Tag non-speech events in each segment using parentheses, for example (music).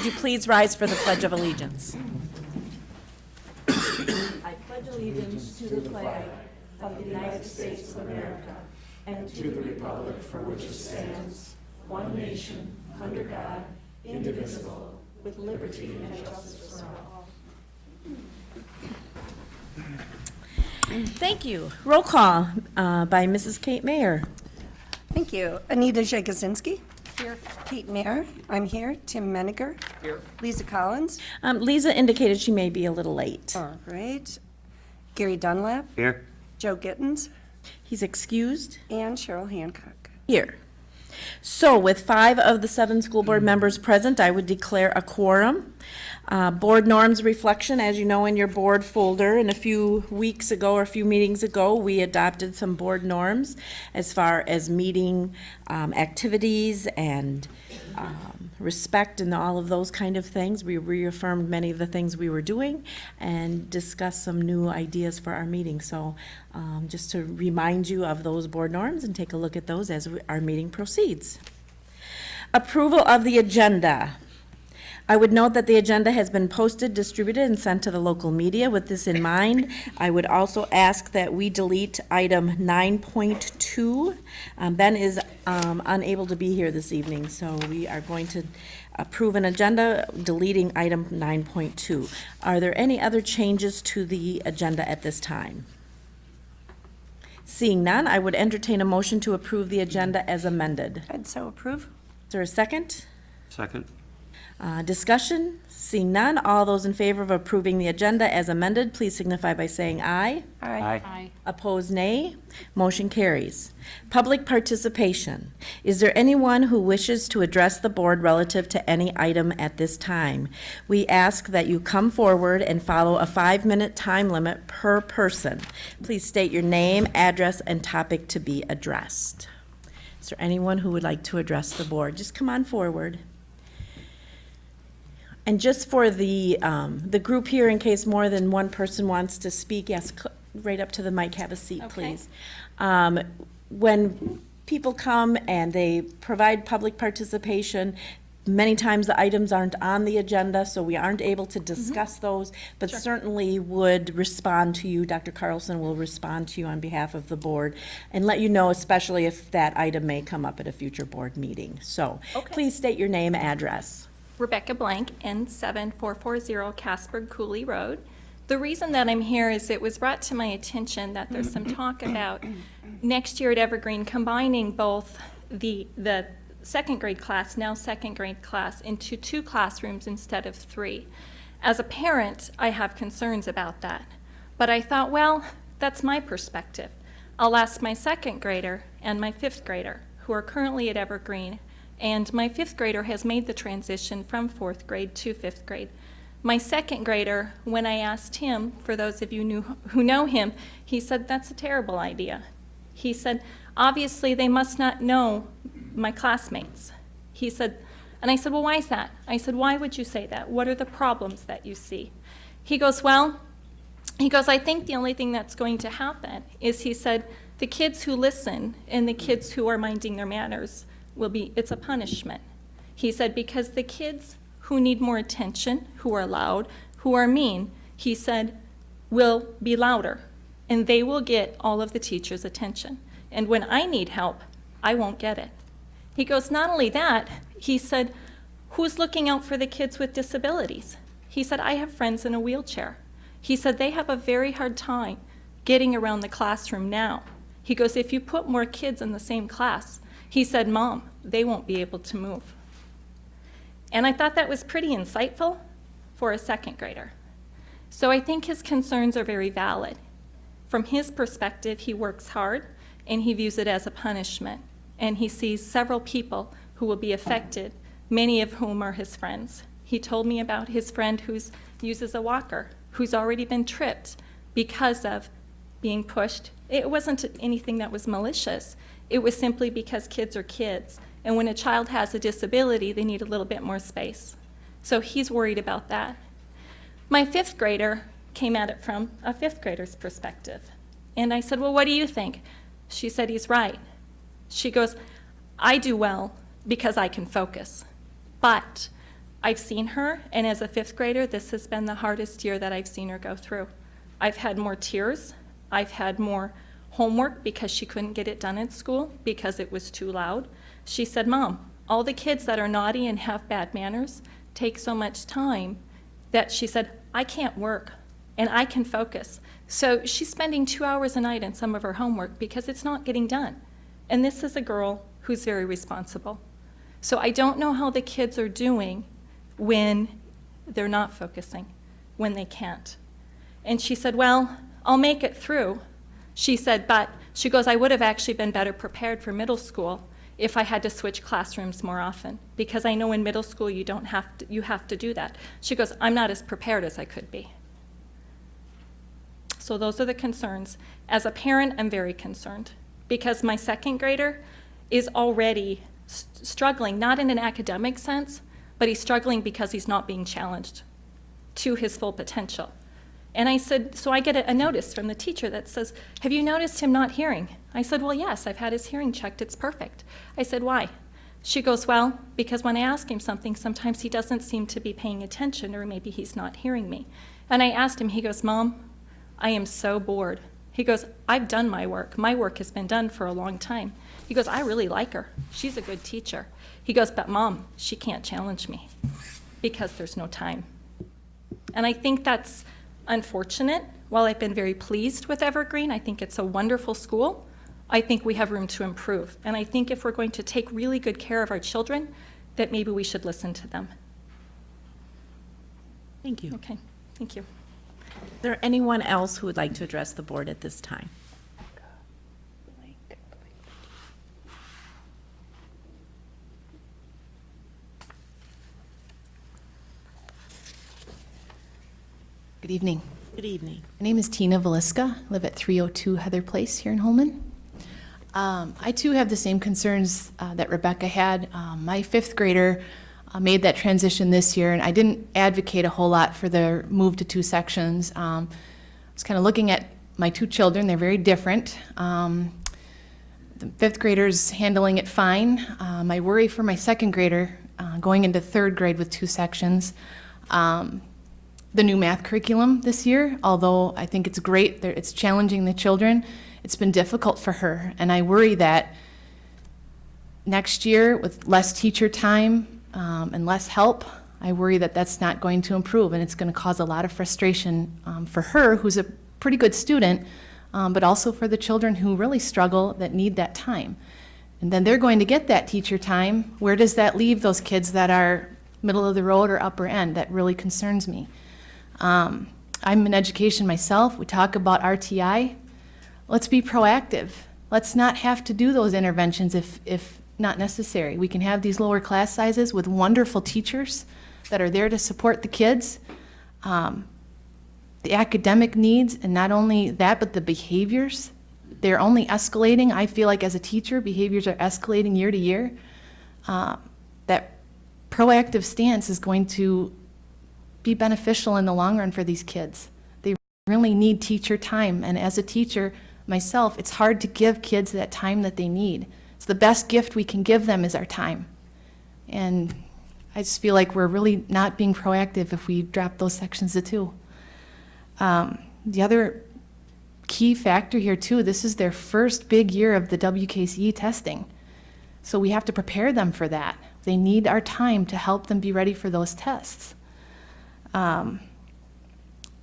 Would you please rise for the Pledge of Allegiance? I pledge allegiance to the flag of the United States of America and to the republic for which it stands, one nation, under God, indivisible, with liberty and justice for all. Thank you. Roll call uh, by Mrs. Kate Mayer. Thank you. Anita Jagosinski. Here. Kate Mayer, I'm here. Tim Meniger. Here. Lisa Collins. Um, Lisa indicated she may be a little late. All right. Gary Dunlap, Here. Joe Gittens, He's excused. and Cheryl Hancock. Here. So with five of the seven school board members present, I would declare a quorum. Uh, Board norms reflection, as you know in your board folder, and a few weeks ago or a few meetings ago, we adopted some board norms as far as meeting um, activities and um, respect and all of those kind of things. We reaffirmed many of the things we were doing and discussed some new ideas for our meeting. So um, just to remind you of those board norms and take a look at those as we- our meeting proceeds. Approval of the agenda. I would note that the agenda has been posted, distributed, and sent to the local media. With this in mind, I would also ask that we delete item 9.2. Um, Ben is um, unable to be here this evening, so we are going to approve an agenda deleting item 9.2. Are there any other changes to the agenda at this time? Seeing none, I would entertain a motion to approve the agenda as amended. I'd so approve. Is there a second? Second. Uh, Discussion? Seeing none, all those in favor of approving the agenda as amended, please signify by saying aye. Aye. Aye. Opposed, nay. Motion carries. Public participation. Is there anyone who wishes to address the board relative to any item at this time? We ask that you come forward and follow a five-minute time limit per person. Please state your name, address, and topic to be addressed. Is there anyone who would like to address the board? Just come on forward. And just for the, um, the group here, in case more than one person wants to speak, yes, right up to the mic, have a seat, please. Um, When people come and they provide public participation, many times the items aren't on the agenda, so we aren't able to discuss those, but certainly would respond to you. Dr. Carlson will respond to you on behalf of the board and let you know, especially if that item may come up at a future board meeting. So, Okay. please state your name, address. Rebecca Blank, N7440 Casper Cooley Road. The reason that I'm here is it was brought to my attention that there's some talk (clears throat) about next year at Evergreen combining both the, the second grade class, now second grade class, into two classrooms instead of three. As a parent, I have concerns about that. But I thought, well, that's my perspective. I'll ask my second grader and my fifth grader, who are currently at Evergreen, and my fifth grader has made the transition from fourth grade to fifth grade. My second grader, when I asked him, for those of you knew, who know him, he said, that's a terrible idea. He said, obviously, they must not know my classmates. He said, and I said, well, why is that? I said, why would you say that? What are the problems that you see? He goes, well, he goes, I think the only thing that's going to happen is he said, the kids who listen and the kids who are minding their manners will be, it's a punishment. He said, because the kids who need more attention, who are loud, who are mean, he said, will be louder and they will get all of the teacher's attention. And when I need help, I won't get it. He goes, not only that, he said, who's looking out for the kids with disabilities? He said, I have friends in a wheelchair. He said, they have a very hard time getting around the classroom now. He goes, if you put more kids in the same class, he said, Mom, they won't be able to move. And I thought that was pretty insightful for a second grader. So I think his concerns are very valid. From his perspective, he works hard and he views it as a punishment. And he sees several people who will be affected, many of whom are his friends. He told me about his friend who uses a walker, who's already been tripped because of being pushed. It wasn't anything that was malicious. It was simply because kids are kids. And when a child has a disability, they need a little bit more space. So he's worried about that. My fifth grader came at it from a fifth grader's perspective. And I said, Well, what do you think? She said, He's right. She goes, I do well because I can focus. But I've seen her, and as a fifth grader, this has been the hardest year that I've seen her go through. I've had more tears. I've had more homework because she couldn't get it done at school because it was too loud. She said, Mom, all the kids that are naughty and have bad manners take so much time that she said, I can't work and I can focus. So she's spending two hours a night in some of her homework because it's not getting done. And this is a girl who's very responsible. So I don't know how the kids are doing when they're not focusing, when they can't. And she said, Well, I'll make it through. She said, But she goes, I would have actually been better prepared for middle school if I had to switch classrooms more often because I know in middle school you don't have to, you have to do that. She goes, I'm not as prepared as I could be. So those are the concerns. As a parent, I'm very concerned because my second grader is already struggling, not in an academic sense, but he's struggling because he's not being challenged to his full potential. And I said, so I get a, a notice from the teacher that says, have you noticed him not hearing? I said, well, yes, I've had his hearing checked, it's perfect. I said, why? She goes, well, because when I ask him something, sometimes he doesn't seem to be paying attention, or maybe he's not hearing me. And I asked him, he goes, Mom, I am so bored. He goes, I've done my work. My work has been done for a long time. He goes, I really like her. She's a good teacher. He goes, but mom, she can't challenge me because there's no time. And I think that's unfortunate. While I've been very pleased with Evergreen, I think it's a wonderful school. I think we have room to improve. And I think if we're going to take really good care of our children, that maybe we should listen to them. Thank you. Okay, thank you. Is there anyone else who would like to address the board at this time? Good evening. Good evening. My name is Tina Velisca. I live at 302 Heather Place here in Holmen. Um, I too have the same concerns uh, that Rebecca had. Um, my fifth grader uh, made that transition this year, and I didn't advocate a whole lot for the move to two sections. Um, I was kind of looking at my two children, they're very different. Um, the fifth grader's handling it fine. Uh, my worry for my second grader, uh, going into third grade with two sections, um, the new math curriculum this year, although I think it's great, it's challenging the children, it's been difficult for her. And I worry that next year, with less teacher time um, and less help, I worry that that's not going to improve, and it's going to cause a lot of frustration um, for her, who's a pretty good student, um, but also for the children who really struggle that need that time. And then they're going to get that teacher time. Where does that leave those kids that are middle of the road or upper end? That really concerns me. Um, I'm in education myself. We talk about RTI. Let's be proactive. Let's not have to do those interventions if, if not necessary. We can have these lower class sizes with wonderful teachers that are there to support the kids. Um, the academic needs, and not only that, but the behaviors. They're only escalating. I feel like as a teacher, behaviors are escalating year to year. Uh, that proactive stance is going to be beneficial in the long run for these kids. They really need teacher time, and as a teacher myself, it's hard to give kids that time that they need. It's the best gift we can give them is our time. And I just feel like we're really not being proactive if we drop those sections to two. Um, the other key factor here too, this is their first big year of the WKCE testing. So we have to prepare them for that. They need our time to help them be ready for those tests. Um,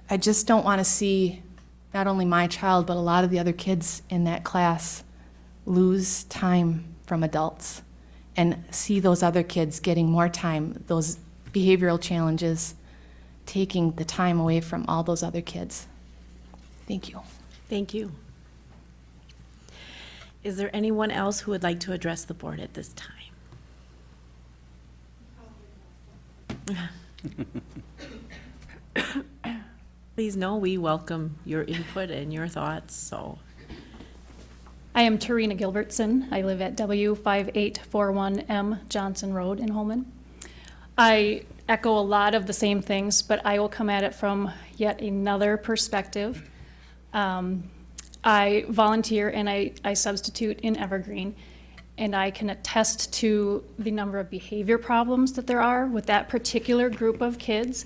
I just don't want to see not only my child, but a lot of the other kids in that class lose time from adults and see those other kids getting more time, those behavioral challenges, taking the time away from all those other kids. Thank you. Thank you. Is there anyone else who would like to address the board at this time? (laughs) (laughs) (coughs) Please know we welcome your input and your thoughts, so. I am Tarina Gilbertson. I live at W5841M Johnson Road in Holmen. I echo a lot of the same things, but I will come at it from yet another perspective. Um, I volunteer and I, I substitute in Evergreen. and I can attest to the number of behavior problems that there are with that particular group of kids.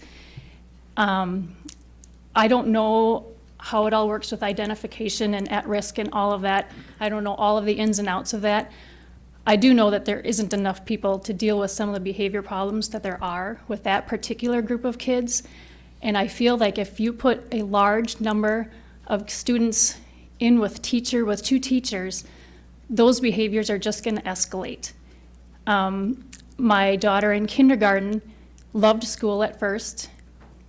Um, I don't know how it all works with identification and at-risk and all of that. I don't know all of the ins and outs of that. I do know that there isn't enough people to deal with some of the behavior problems that there are with that particular group of kids. And I feel like if you put a large number of students in with teacher, with two teachers, those behaviors are just going to escalate. Um, my daughter in kindergarten loved school at first,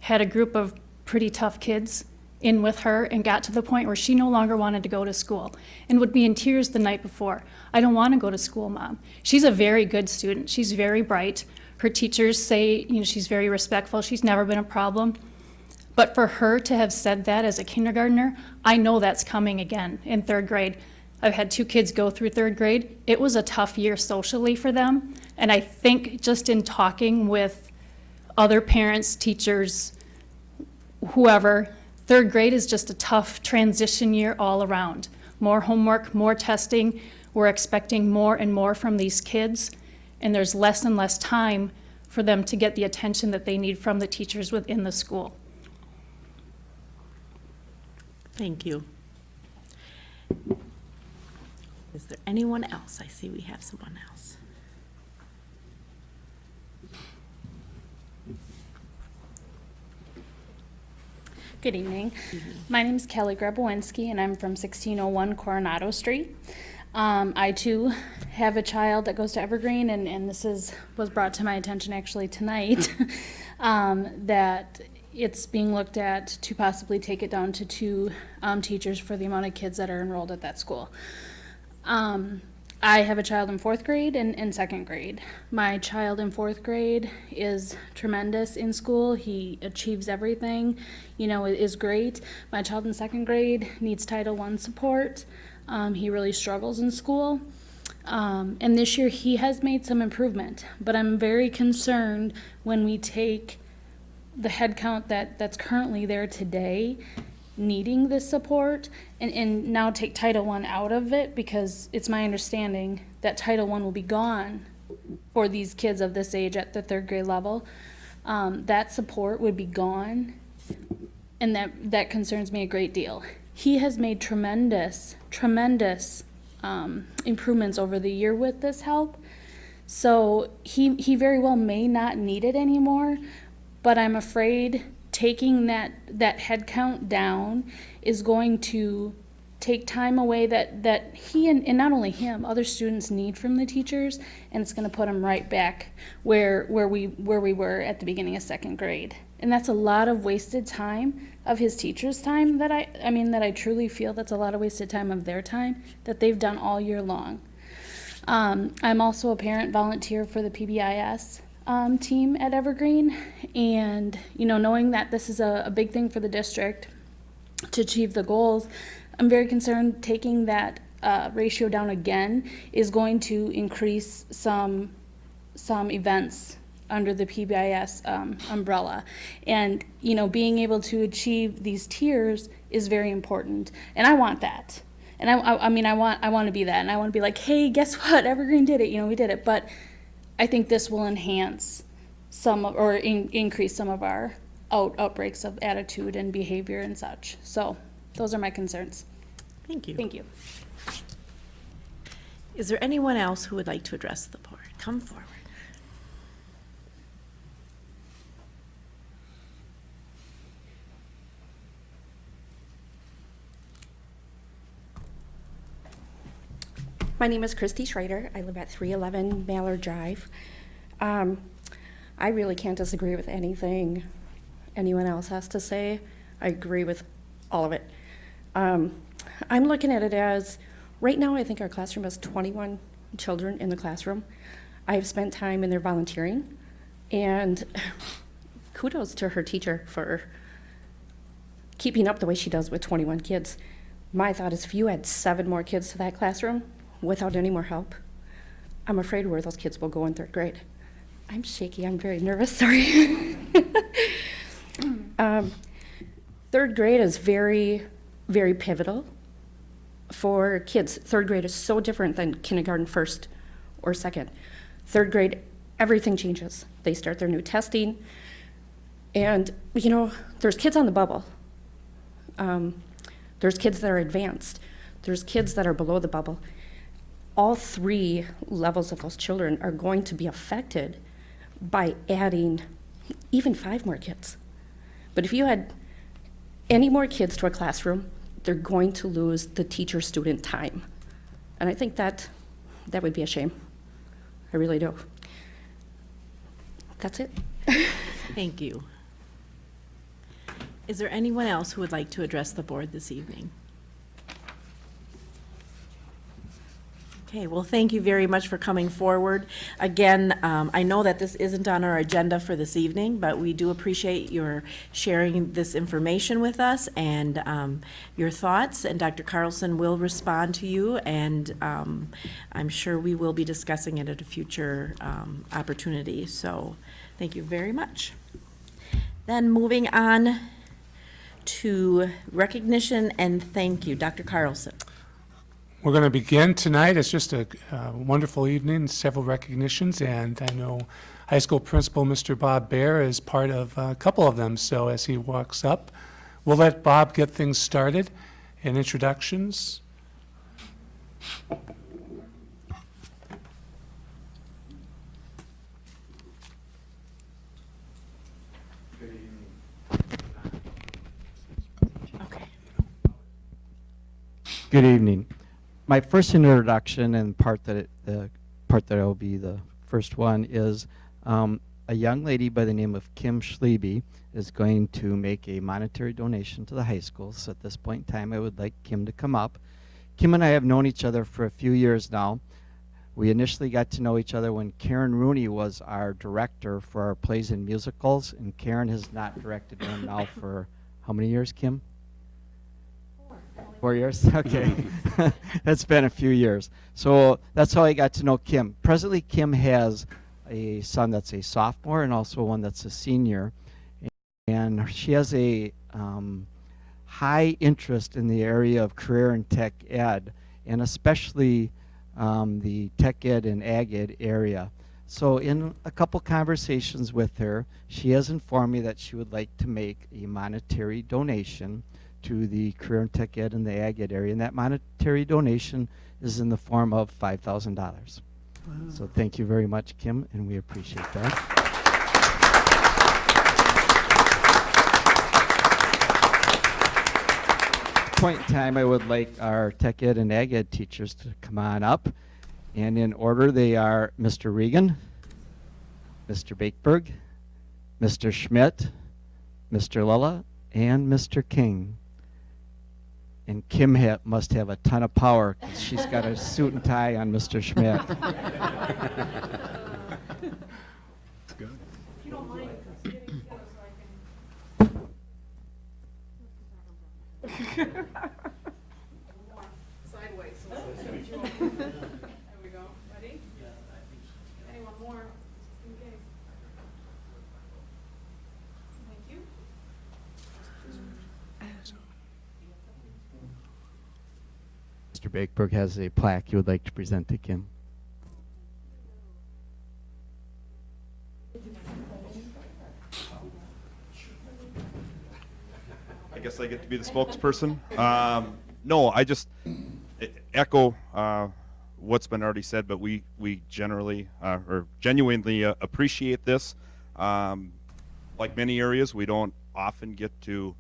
had a group of pretty tough kids in with her, and got to the point where she no longer wanted to go to school and would be in tears the night before. I don't want to go to school, mom. She's a very good student. She's very bright. Her teachers say, you know, she's very respectful. She's never been a problem. But for her to have said that as a kindergartner, I know that's coming again in third grade. I've had two kids go through third grade. It was a tough year socially for them. And I think just in talking with other parents, teachers, whoever, third grade is just a tough transition year all around. More homework, more testing. We're expecting more and more from these kids. And there's less and less time for them to get the attention that they need from the teachers within the school. Thank you. Is there anyone else? I see we have someone else. Good evening. My name is Kelly Grabowinski, and I'm from 1601 Coronado Street. Um, I too have a child that goes to Evergreen, and, and this is was brought to my attention actually tonight (laughs) um, that it's being looked at to possibly take it down to two um, teachers for the amount of kids that are enrolled at that school. I have a child in fourth grade and, in second grade. My child in fourth grade is tremendous in school. He achieves everything, you know, is great. My child in second grade needs Title I support. Um, he really struggles in school. Um, and this year he has made some improvement, but I'm very concerned when we take the headcount that, that's currently there today needing this support and, and now take Title I out of it because it's my understanding that Title I will be gone for these kids of this age at the third grade level. Um, that support would be gone and that, that concerns me a great deal. He has made tremendous, tremendous um, improvements over the year with this help. So he, he very well may not need it anymore, but I'm afraid taking that that head count down is going to take time away that that he and, and not only him other students need from the teachers and it's going to put them right back where where we where we were at the beginning of second grade. And that's a lot of wasted time of his teachers time that i i mean that i truly feel that's a lot of wasted time of their time that they've done all year long. Um, i'm also a parent volunteer for the pbis um, team at Evergreen. And, you know, knowing that this is a, a big thing for the district to achieve the goals, I'm very concerned taking that uh, ratio down again is going to increase some some events under the PBIS um, umbrella. And, you know, being able to achieve these tiers is very important. And I want that. And I, I, I mean, I want, I want to be that. And I want to be like, hey, guess what? Evergreen did it. You know, we did it. But I think this will enhance some of, or in, increase some of our out, outbreaks of attitude and behavior and such. So those are my concerns. Thank you. Thank you. Is there anyone else who would like to address the board? Come forward. My name is Christy Schrader. I live at 311 Mallard Drive. Um, I really can't disagree with anything anyone else has to say. I agree with all of it. Um, I'm looking at it as right now, I think our classroom has 21 children in the classroom. I've spent time in there volunteering, and (laughs) kudos to her teacher for keeping up the way she does with 21 kids. My thought is if you add seven more kids to that classroom without any more help, I'm afraid where those kids will go in third grade. I'm shaky, I'm very nervous, (laughs) sorry. um, third grade is very, very pivotal for kids, third grade is so different than kindergarten, first, or second. Third grade, everything changes. They start their new testing, and, you know, there's kids on the bubble. Um, there's kids that are advanced. There's kids that are below the bubble. All three levels of those children are going to be affected by adding even five more kids. But if you had any more kids to a classroom, they're going to lose the teacher-student time. And I think that, that would be a shame. I really do. That's it. (laughs) Thank you. Is there anyone else who would like to address the board this evening? Okay, well, thank you very much for coming forward. Again, um, I know that this isn't on our agenda for this evening, but we do appreciate your sharing this information with us and um, your thoughts, and Dr. Carlson will respond to you, and um, I'm sure we will be discussing it at a future um, opportunity, so thank you very much. Then moving on to recognition and thank you. Dr. Carlson. We're going to begin tonight. It's just a uh, wonderful evening, several recognitions, and I know high school principal Mr. Bob Bear is part of a couple of them. So as he walks up, we'll let Bob get things started and introductions. Good evening. My first introduction and part that it, the part that will be the first one is um, a young lady by the name of Kim Schliebe is going to make a monetary donation to the high school. So at this point in time, I would like Kim to come up. Kim and I have known each other for a few years now. We initially got to know each other when Karen Rooney was our director for our plays and musicals, and Karen has not directed one now (coughs) for how many years, Kim? Four years? (laughs) Okay. (laughs) (laughs) that's been a few years. So that's how I got to know Kim. Presently, Kim has a son that's a sophomore and also one that's a senior. And she has a um, high interest in the area of career and tech ed, and especially um, the tech ed and ag ed area. So in a couple conversations with her, she has informed me that she would like to make a monetary donation to the career and tech ed and the ag ed area, and that monetary donation is in the form of $5,000. So thank you very much, Kim, and we appreciate that. Point in time, I would like our tech ed and ag ed teachers to come on up. And in order, they are Mr. Regan, Mr. Bakeberg, Mr. Schmidt, Mr. Lilla, and Mr. King. And Kim ha must have a ton of power because she's got a suit and tie on Mr. Schmidt. (laughs) (laughs) (laughs) Mr. Bakeberg has a plaque he would like to present to Kim. I guess I get to be the spokesperson. Um, no, I just echo uh, what's been already said, but we we generally uh, or genuinely uh, appreciate this. Um, like many areas, we don't often get to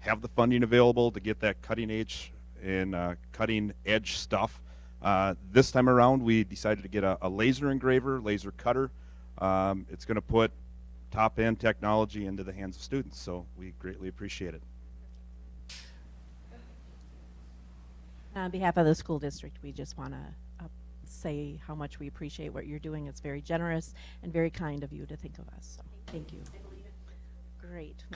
have the funding available to get that cutting edge and uh, cutting edge stuff. Uh, this time around, we decided to get a, a laser engraver, laser cutter. Um, it's going to put top end technology into the hands of students, so we greatly appreciate it. On behalf of the school district, we just want to say how much we appreciate what you're doing. It's very generous and very kind of you to think of us. So, thank you. Great. (laughs)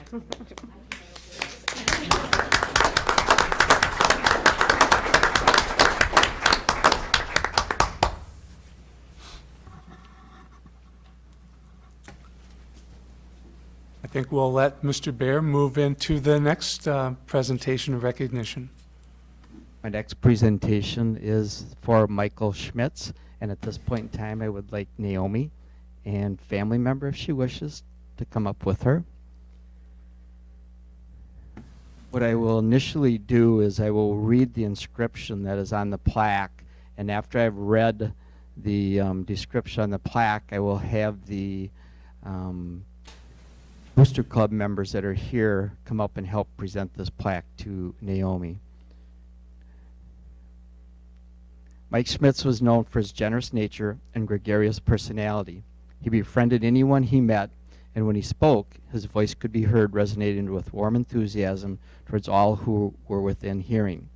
I think we'll let Mr. Bear move into the next uh, presentation of recognition. My next presentation is for Michael Schmitz, and at this point in time, I would like Naomi and family member, if she wishes, to come up with her. What I will initially do is I will read the inscription that is on the plaque, and after I've read the um, description on the plaque, I will have the um, Booster Club members that are here come up and help present this plaque to Naomi. Mike Schmitz was known for his generous nature and gregarious personality. He befriended anyone he met, and when he spoke, his voice could be heard resonating with warm enthusiasm towards all who were within hearing.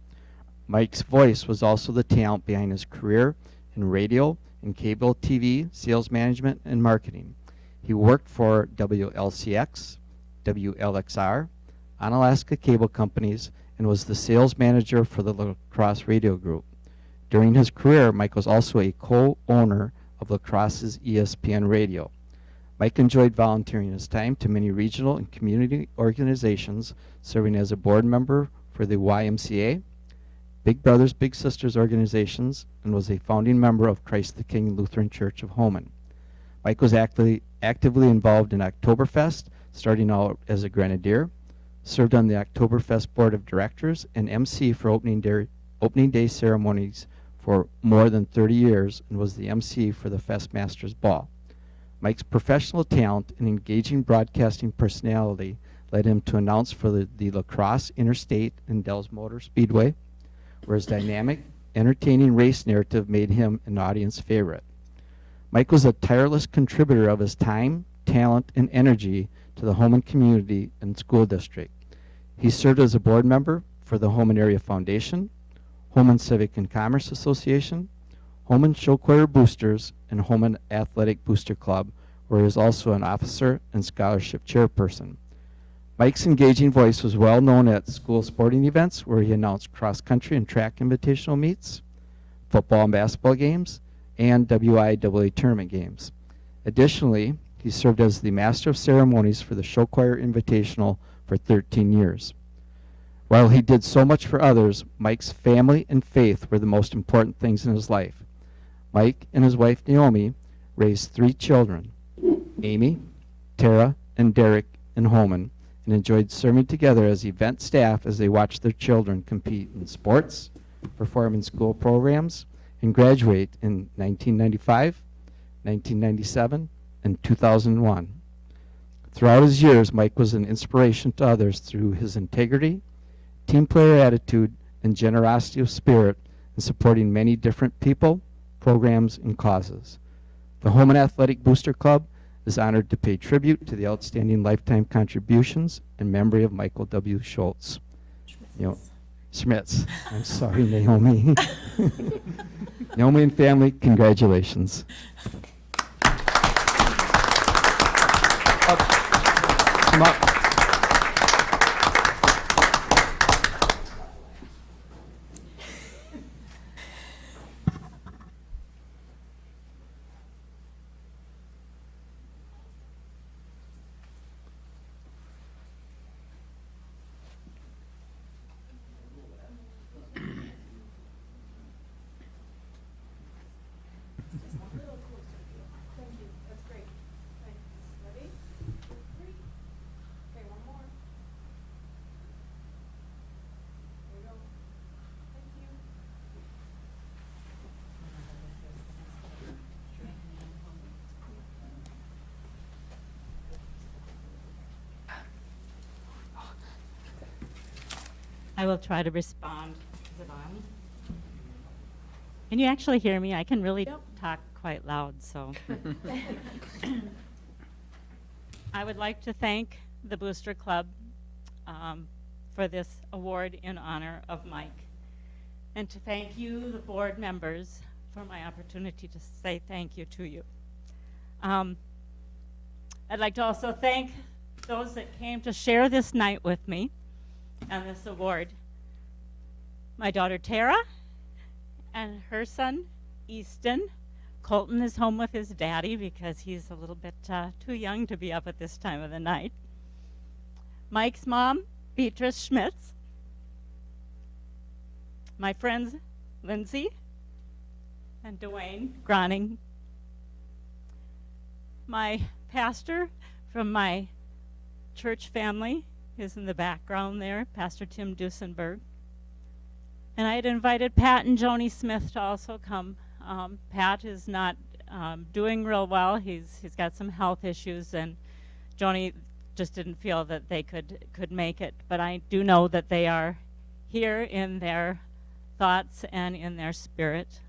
Mike's voice was also the talent behind his career in radio and cable TV, sales management, and marketing. He worked for WLCX, WLXR, Onalaska Cable Companies, and was the sales manager for the La Crosse Radio Group. During his career, Mike was also a co-owner of La Crosse's ESPN Radio. Mike enjoyed volunteering his time to many regional and community organizations, serving as a board member for the YMCA, Big Brothers Big Sisters organizations, and was a founding member of Christ the King Lutheran Church of Holmen. Mike was actively, actively involved in Oktoberfest, starting out as a grenadier, served on the Oktoberfest board of directors, and MC for opening day, opening day ceremonies for more than 30 years, and was the MC for the Festmasters Ball. Mike's professional talent and engaging broadcasting personality led him to announce for the, the La Crosse Interstate and Dells Motor Speedway, where his dynamic, entertaining race narrative made him an audience favorite. Mike was a tireless contributor of his time, talent, and energy to the Holmen community and school district. He served as a board member for the Holmen Area Foundation, Holmen Civic and Commerce Association, Holmen Show Choir Boosters, and Holmen Athletic Booster Club, where he is also an officer and scholarship chairperson. Mike's engaging voice was well known at school sporting events where he announced cross country and track invitational meets, football and basketball games, and WIAA tournament games. Additionally, he served as the Master of Ceremonies for the Show Choir Invitational for 13 years. While he did so much for others, Mike's family and faith were the most important things in his life. Mike and his wife Naomi raised three children, Amy, Tara, and Derek in Holmen, and enjoyed serving together as event staff as they watched their children compete in sports, perform in school programs, and graduate in 1995, 1997, and 2001. Throughout his years, Mike was an inspiration to others through his integrity, team player attitude, and generosity of spirit in supporting many different people, programs, and causes. The Holmen Athletic Booster Club is honored to pay tribute to the outstanding lifetime contributions in memory of Michael W. Schultz. You know, Schmitz. I'm sorry, Naomi. (laughs) Naomi and family, congratulations. Up. Come up. I will try to respond. Is it on? Can you actually hear me? I can really talk quite loud, so. (laughs) I would like to thank the Booster Club um, for this award in honor of Mike. And to thank you, the board members, for my opportunity to say thank you to you. Um, I'd like to also thank those that came to share this night with me and this award. My daughter Tara and her son Easton. Colton is home with his daddy because he's a little bit uh, too young to be up at this time of the night. Mike's mom, Beatrice Schmitz. my friends Lindsay and Dwayne Groning, my pastor from my church family is in the background there, Pastor Tim Dusenberg. And I had invited Pat and Joni Smith to also come. Um, Pat is not um, doing real well. He's he's got some health issues, and Joni just didn't feel that they could could make it. But I do know that they are here in their thoughts and in their spirit.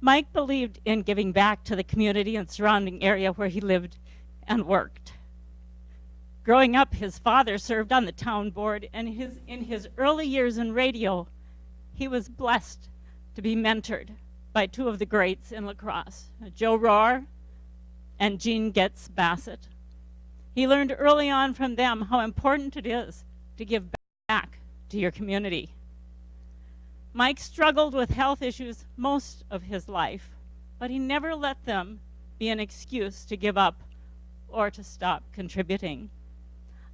Mike believed in giving back to the community and surrounding area where he lived and worked. Growing up, his father served on the town board, and his, in his early years in radio, he was blessed to be mentored by two of the greats in La Crosse, Joe Rohr and Gene Getz Bassett. He learned early on from them how important it is to give back to your community. Mike struggled with health issues most of his life, but he never let them be an excuse to give up or to stop contributing.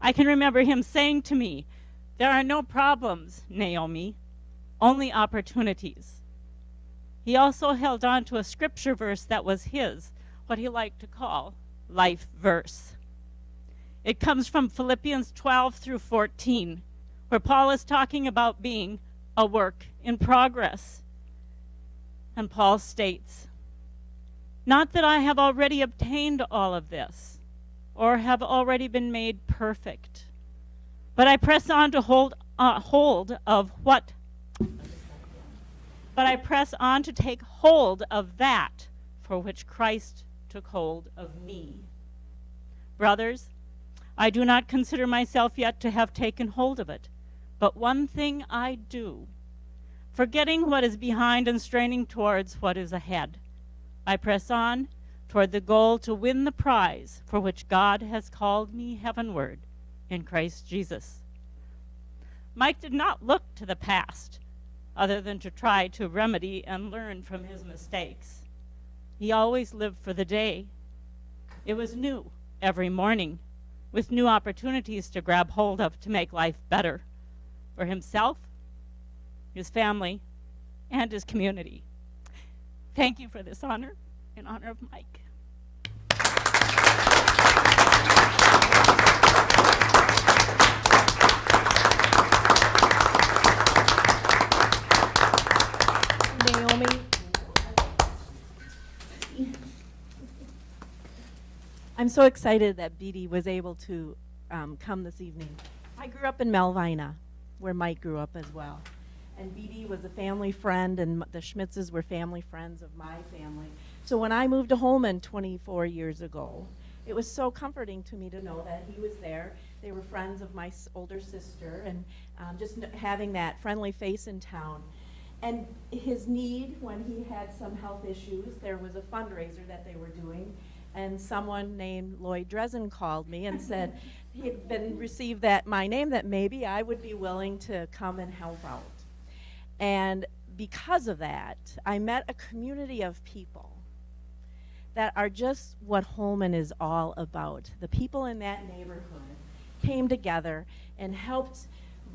I can remember him saying to me, There are no problems, Naomi, only opportunities. He also held on to a scripture verse that was his, what he liked to call life verse. It comes from Philippians 12 through 14, where Paul is talking about being a work in progress. And Paul states, Not that I have already obtained all of this, or have already been made perfect, but I press on to hold, uh, hold of what? But I press on to take hold of that for which Christ took hold of me. Brothers, I do not consider myself yet to have taken hold of it. But one thing I do, forgetting what is behind and straining towards what is ahead. I press on toward the goal to win the prize for which God has called me heavenward in Christ Jesus. Mike did not look to the past other than to try to remedy and learn from his mistakes. He always lived for the day. It was new every morning with new opportunities to grab hold of to make life better for himself, his family, and his community. Thank you for this honor in honor of Mike. Naomi. I'm so excited that Beatty was able to um, come this evening. I grew up in Melvina, where Mike grew up as well. And Beatty was a family friend, and the Schmitzes were family friends of my family. So when I moved to Holmen 24 years ago, it was so comforting to me to know that he was there. They were friends of my older sister, and um, just having that friendly face in town. And his need, when he had some health issues, there was a fundraiser that they were doing, and someone named Lloyd Dresden called me and said (laughs) he had been received that my name that maybe I would be willing to come and help out. And because of that, I met a community of people that are just what Holmen is all about. The people in that neighborhood came together and helped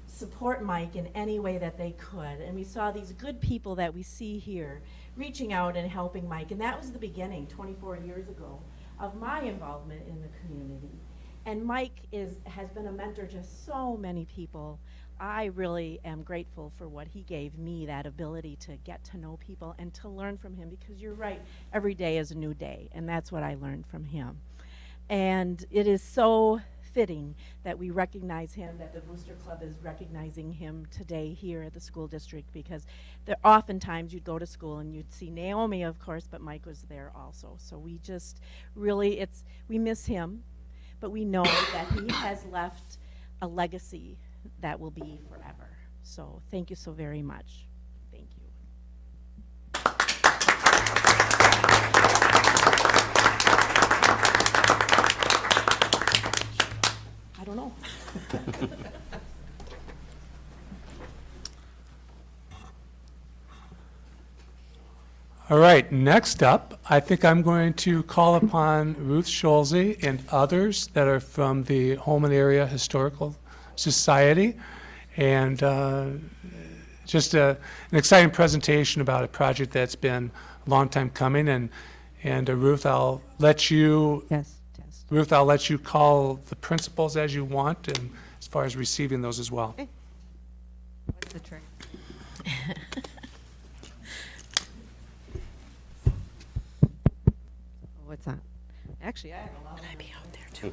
support Mike in any way that they could. And we saw these good people that we see here reaching out and helping Mike. And that was the beginning, 24 years ago, of my involvement in the community. And Mike is, has been a mentor to so many people. I really am grateful for what he gave me, that ability to get to know people and to learn from him, because you're right, every day is a new day, and that's what I learned from him. And it is so fitting that we recognize him, that the Booster Club is recognizing him today here at the school district, because there oftentimes you'd go to school and you'd see Naomi, of course, but Mike was there also. So we just really, it's, we miss him, but we know that he has left a legacy that will be forever. So thank you so very much. Thank you. I don't know. (laughs) All right, next up, I think I'm going to call upon Ruth Scholze and others that are from the Holmen Area Historical Society. And uh, just a, an exciting presentation about a project that's been a long time coming. And, and uh, Ruth, I'll let you, Yes, test. Ruth, I'll let you call the principals as you want and as far as receiving those as well. What's the trick? (laughs) What's that? Actually, I have a lot. I'd be out there too.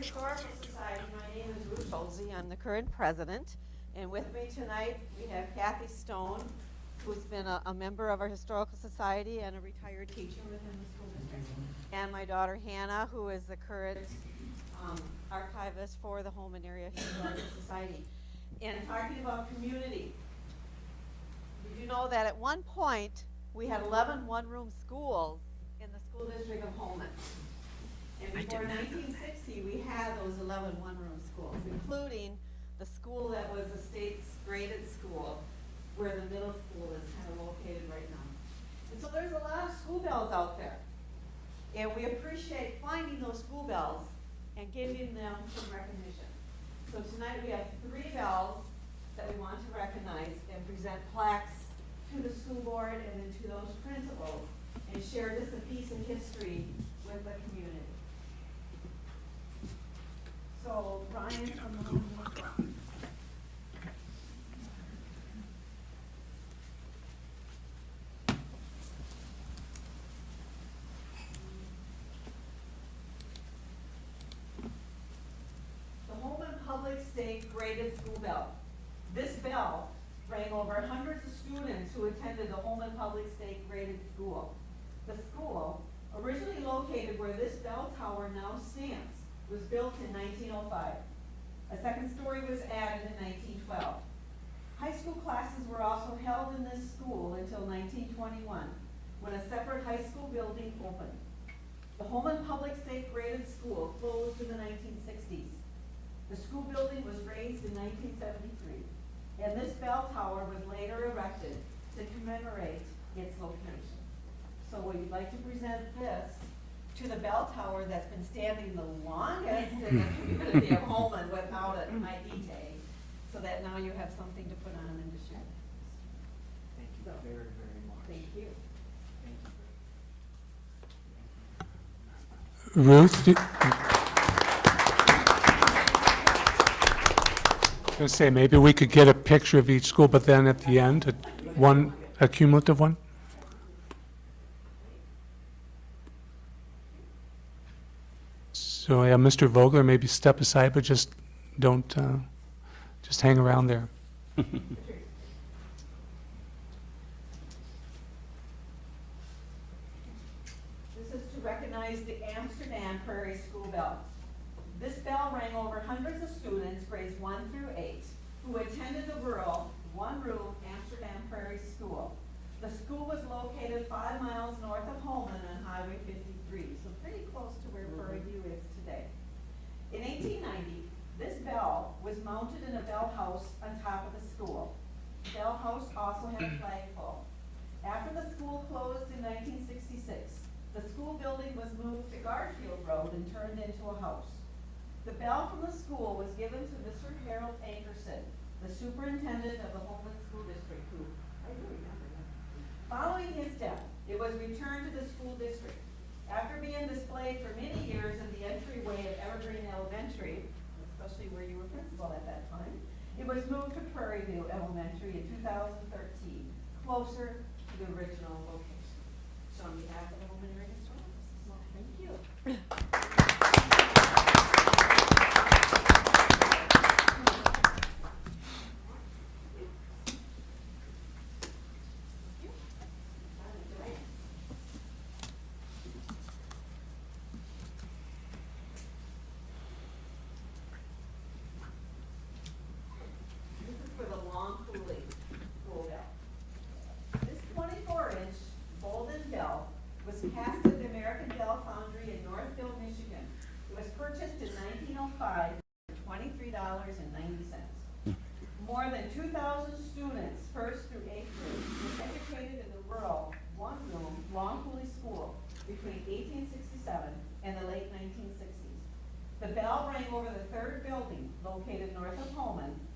Historical Society, my name is Ruth Schulze. I'm the current president. And with me tonight, we have Kathy Stone, who's been a, a member of our Historical Society and a retired teacher within the school district. And my daughter Hannah, who is the current um, archivist for the Holmen Area Historical Society. And talking about community, did you know that at one point, we had 11 one-room schools in the school district of Holmen? And before 1960, we had those 11 one-room schools, including the school that was the state's graded school, where the middle school is kind of located right now. And so there's a lot of school bells out there. And we appreciate finding those school bells and giving them some recognition. So tonight we have three bells that we want to recognize and present plaques to the school board and then to those principals and share just a piece of history with the community. So Ryan from the Home Club. The Holmen Public State Graded School Bell. This bell rang over hundreds of students who attended the Holmen Public State Graded School. The school, originally located where this bell tower now stands, was built in 1905. A second story was added in 1912. High school classes were also held in this school until 1921, when a separate high school building opened. The Holmen Public State Graded School closed in the 1960s. The school building was razed in 1973, and this bell tower was later erected to commemorate its location. So we'd like to present this to the bell tower that's been standing the longest in the hmm. community of (laughs) Holmen without an hmm. ID tag, so that now you have something to put on and to share. Thank you very, very much. Thank you. Ruth? do- I was gonna say, maybe we could get a picture of each school, but then at the end, a- one, a cumulative one? So, yeah, Mr. Vogler, maybe step aside, but just don't, uh, just hang around there. (laughs) This is to recognize the Amsterdam Prairie School Bell. This bell rang over hundreds of students, grades one through eight, who attended the rural, one-room Amsterdam Prairie School. The school was located five miles north of Holmen on Highway 53, so pretty close to where Prairie View is today. In 1890, this bell was mounted in a bell house on top of the school. The Bell house also had a flagpole. After the school closed in 1966, the school building was moved to Garfield Road and turned into a house. The bell from the school was given to Mr. Harold Ankerson, the superintendent of the Holmen School District, who, I do remember him. Following his death, it was returned to the school district. After being displayed for many years in the entryway of Evergreen Elementary, especially where you were principal at that time, it was moved to Prairie View Elementary in 2013, closer to the original location. So on behalf of the Holmen Area Historical Society, thank you. This is for the Long Coulee school bell. This twenty-four inch golden bell was cast at the American Bell Foundry in Northfield,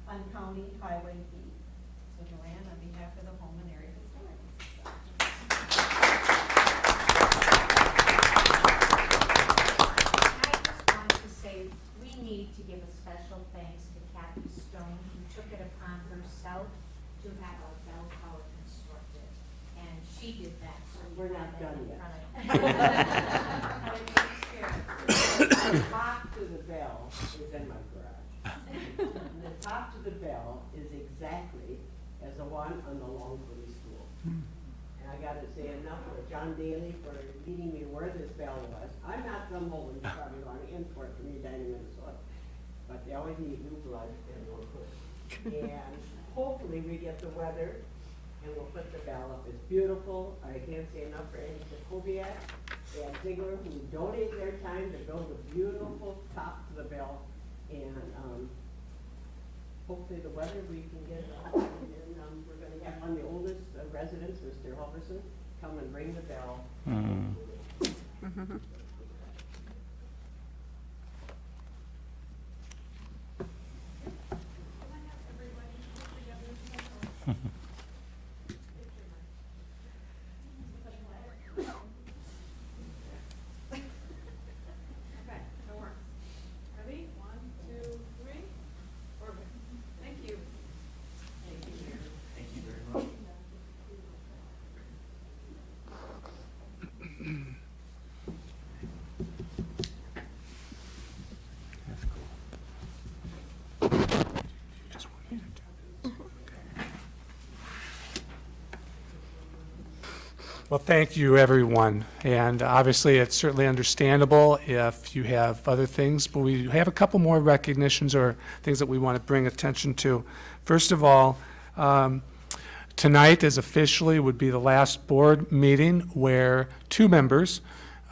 on County Highway B. So Joanne, on behalf of the Holmen Area Historical Society. I just wanted to say, we need to give a special thanks to Kathy Stone, who took it upon herself to have our bell tower constructed. And she did that, so we're not done yet. The top to the bell is in my garage. And the top to the bell is exactly as the one on the Longford School. And I gotta say enough for John Daly for leading me where this bell was. I'm not from Holmen, you probably want to import from Edina, Minnesota. But they always need new blood and more cook. And hopefully we get the weather and we'll put the bell up. It's beautiful. I can't say enough for Andy Jacobiak and Ziegler who donate their time to build a beautiful top to the bell. And, um, hopefully the weather we can get, uh, and, um, we're gonna have one of the oldest uh, residents, Mr. Halverson, come and ring the bell. Okay, Well, thank you, everyone. And obviously, it's certainly understandable if you have other things, but we have a couple more recognitions or things that we want to bring attention to. First of all, um, tonight is officially would be the last board meeting where two members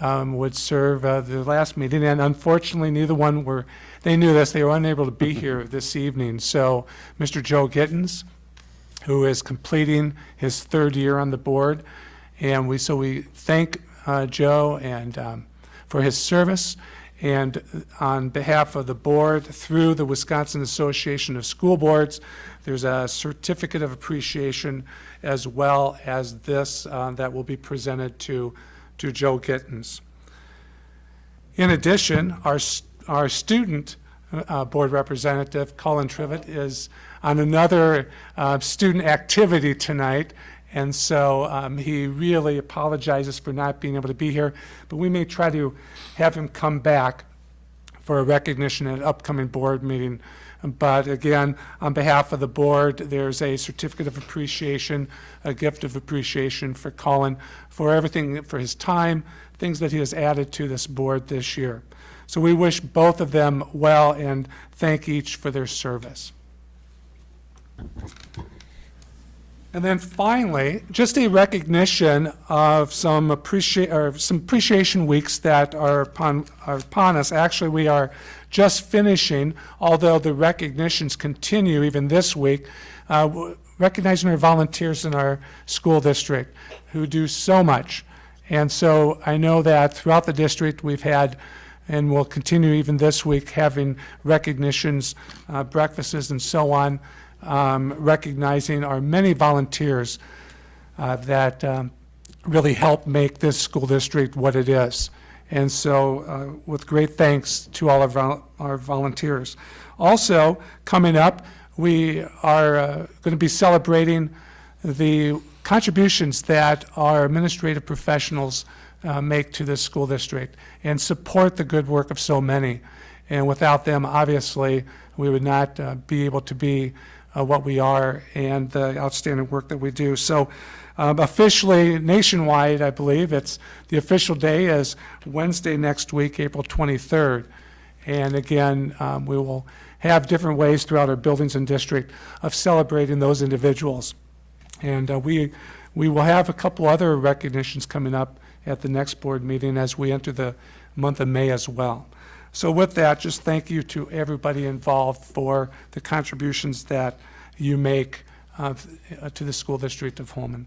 um, would serve uh, the last meeting, and unfortunately, neither one were, they knew this, they were unable to be here this evening. So, Mr. Joe Gittens, who is completing his third year on the board. And we, so we thank uh, Joe and um, for his service. And on behalf of the board, through the Wisconsin Association of School Boards, there's a certificate of appreciation as well as this uh, that will be presented to, to Joe Gittens. In addition, our, our student uh, board representative, Colin Trivett, is on another uh, student activity tonight. And so um, he really apologizes for not being able to be here. But we may try to have him come back for a recognition at an upcoming board meeting. But again, on behalf of the board, there's a certificate of appreciation, a gift of appreciation for Colin for everything, for his time, things that he has added to this board this year. So we wish both of them well and thank each for their service. And then finally, just a recognition of some appreciate, or some appreciation weeks that are upon, are upon us. Actually, we are just finishing, although the recognitions continue even this week, uh, recognizing our volunteers in our school district who do so much. And so I know that throughout the district, we've had, and will continue even this week, having recognitions, uh, breakfasts and so on, um, recognizing our many volunteers uh, that um, really help make this school district what it is. And so uh, with great thanks to all of our, our volunteers. Also, coming up, we are uh, going to be celebrating the contributions that our administrative professionals uh, make to this school district and support the good work of so many. And without them, obviously, we would not uh, be able to be uh, what we are and the outstanding work that we do. So um, officially, nationwide, I believe, it's, the official day is Wednesday next week, April 23rd. And again, um, we will have different ways throughout our buildings and district of celebrating those individuals. And uh, we, we will have a couple other recognitions coming up at the next board meeting as we enter the month of May as well. So with that, just thank you to everybody involved for the contributions that you make uh, to the school district of Holmen.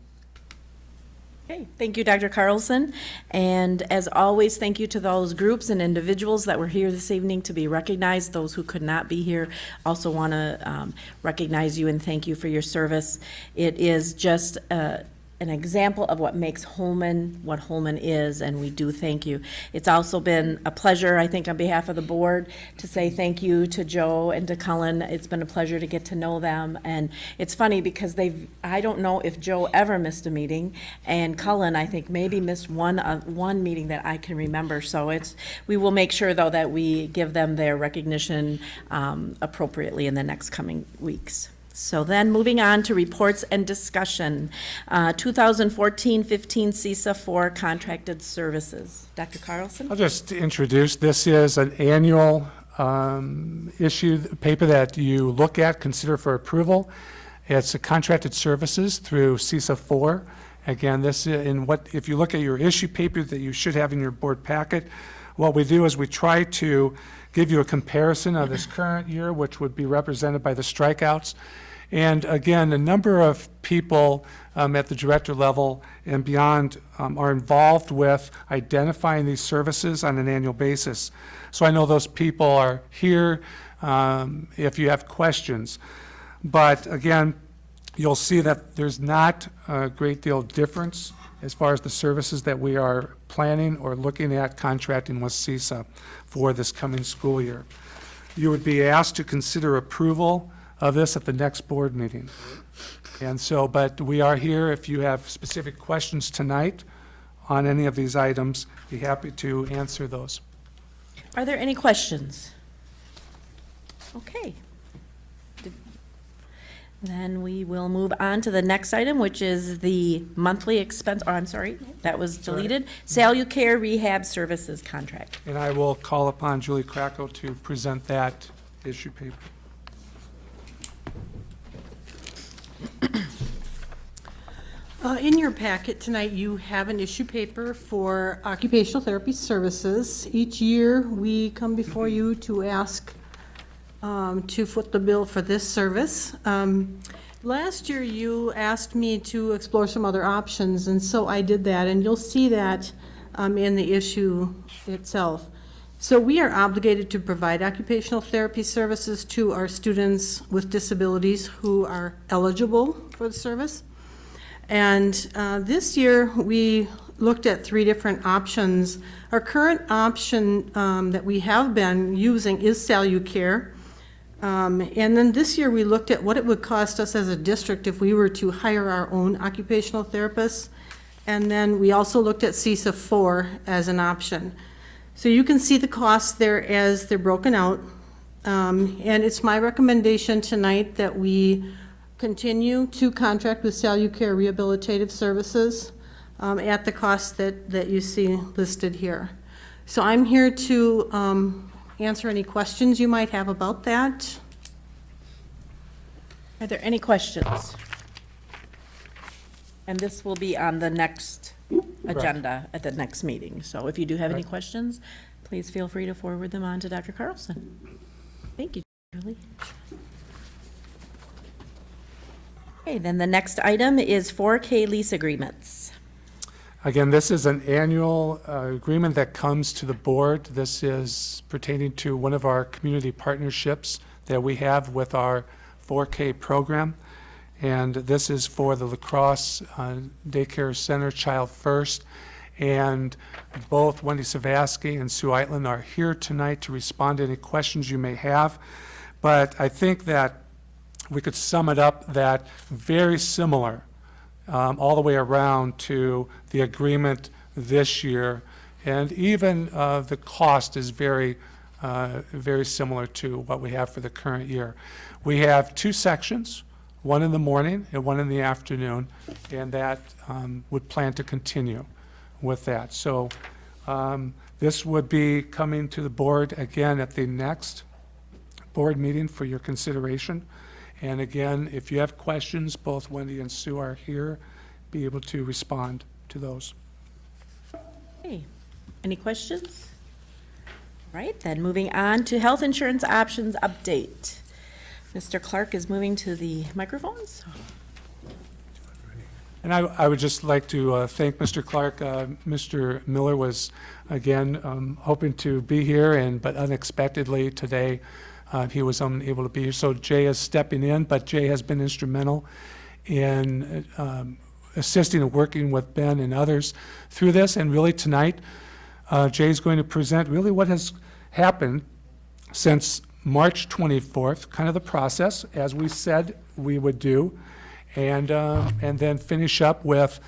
Okay, thank you, Dr. Carlson. And as always, thank you to those groups and individuals that were here this evening to be recognized. Those who could not be here also want to recognize you and thank you for your service. It is just uh, an example of what makes Holmen what Holmen is, and we do thank you. It's also been a pleasure, I think, on behalf of the board, to say thank you to Joe and to Cullen. It's been a pleasure to get to know them, and it's funny because they've, I don't know if Joe ever missed a meeting, and Cullen, I think, maybe missed one, uh, one meeting that I can remember, so it's, we will make sure, though, that we give them their recognition um, appropriately in the next coming weeks. So then, moving on to reports and discussion. Uh, 2014-15 CESA 4 contracted services. Dr. Carlson? I'll just introduce, this is an annual um, issue, paper that you look at, consider for approval. It's a contracted services through CESA 4. Again, this, i- in what, if you look at your issue paper that you should have in your board packet, what we do is we try to give you a comparison of this current year, which would be represented by the strikeouts. And again, a number of people um, at the director level and beyond um, are involved with identifying these services on an annual basis. So I know those people are here um, if you have questions. But again, you'll see that there's not a great deal of difference as far as the services that we are planning or looking at contracting with CESA 4 this coming school year. You would be asked to consider approval of this at the next board meeting. And so, but we are here, if you have specific questions tonight on any of these items, be happy to answer those. Are there any questions? Okay. Then we will move on to the next item, which is the monthly expense, oh, I'm sorry, that was deleted. Salucare Rehab Services Contract. And I will call upon Julie Krakow to present that issue paper. Uh, In your packet tonight, you have an issue paper for occupational therapy services. Each year, we come before you to ask um, to foot the bill for this service. Um, Last year, you asked me to explore some other options, and so I did that, and you'll see that um, in the issue itself. So we are obligated to provide occupational therapy services to our students with disabilities who are eligible for the service. And uh, this year, we looked at three different options. Our current option um, that we have been using is Salucare. Um, And then this year, we looked at what it would cost us as a district if we were to hire our own occupational therapists. And then we also looked at CESA 4 as an option. So you can see the costs there as they're broken out. Um, And it's my recommendation tonight that we continue to contract with Salucare Rehabilitative Services um, at the cost that, that you see listed here. So I'm here to um, answer any questions you might have about that. Are there any questions? And this will be on the next agenda at the next meeting. So if you do have any questions, please feel free to forward them on to Dr. Carlson. Thank you, Julie. Okay, then the next item is 4K lease agreements. Again, this is an annual uh, agreement that comes to the board. This is pertaining to one of our community partnerships that we have with our 4K program. And this is for the La Crosse uh, Daycare Center Child First. And both Wendy Savaski and Sue Eitland are here tonight to respond to any questions you may have. But I think that we could sum it up that very similar um, all the way around to the agreement this year. And even uh, the cost is very, uh, very similar to what we have for the current year. We have two sections, one in the morning and one in the afternoon, and that um, would plan to continue with that. So um, this would be coming to the board again at the next board meeting for your consideration. And again, if you have questions, both Wendy and Sue are here, be able to respond to those. Okay, any questions? All right, then moving on to health insurance options update. Mr. Clark is moving to the microphones. And I, I would just like to uh, thank Mr. Clark. Uh, Mr. Miller was, again, um, hoping to be here, and, but unexpectedly today, uh, he was unable to be here. So Jay is stepping in, but Jay has been instrumental in um, assisting and working with Ben and others through this. And really tonight, uh, is going to present really what has happened since March 24th, kind of the process, as we said we would do, and, uh, and then finish up with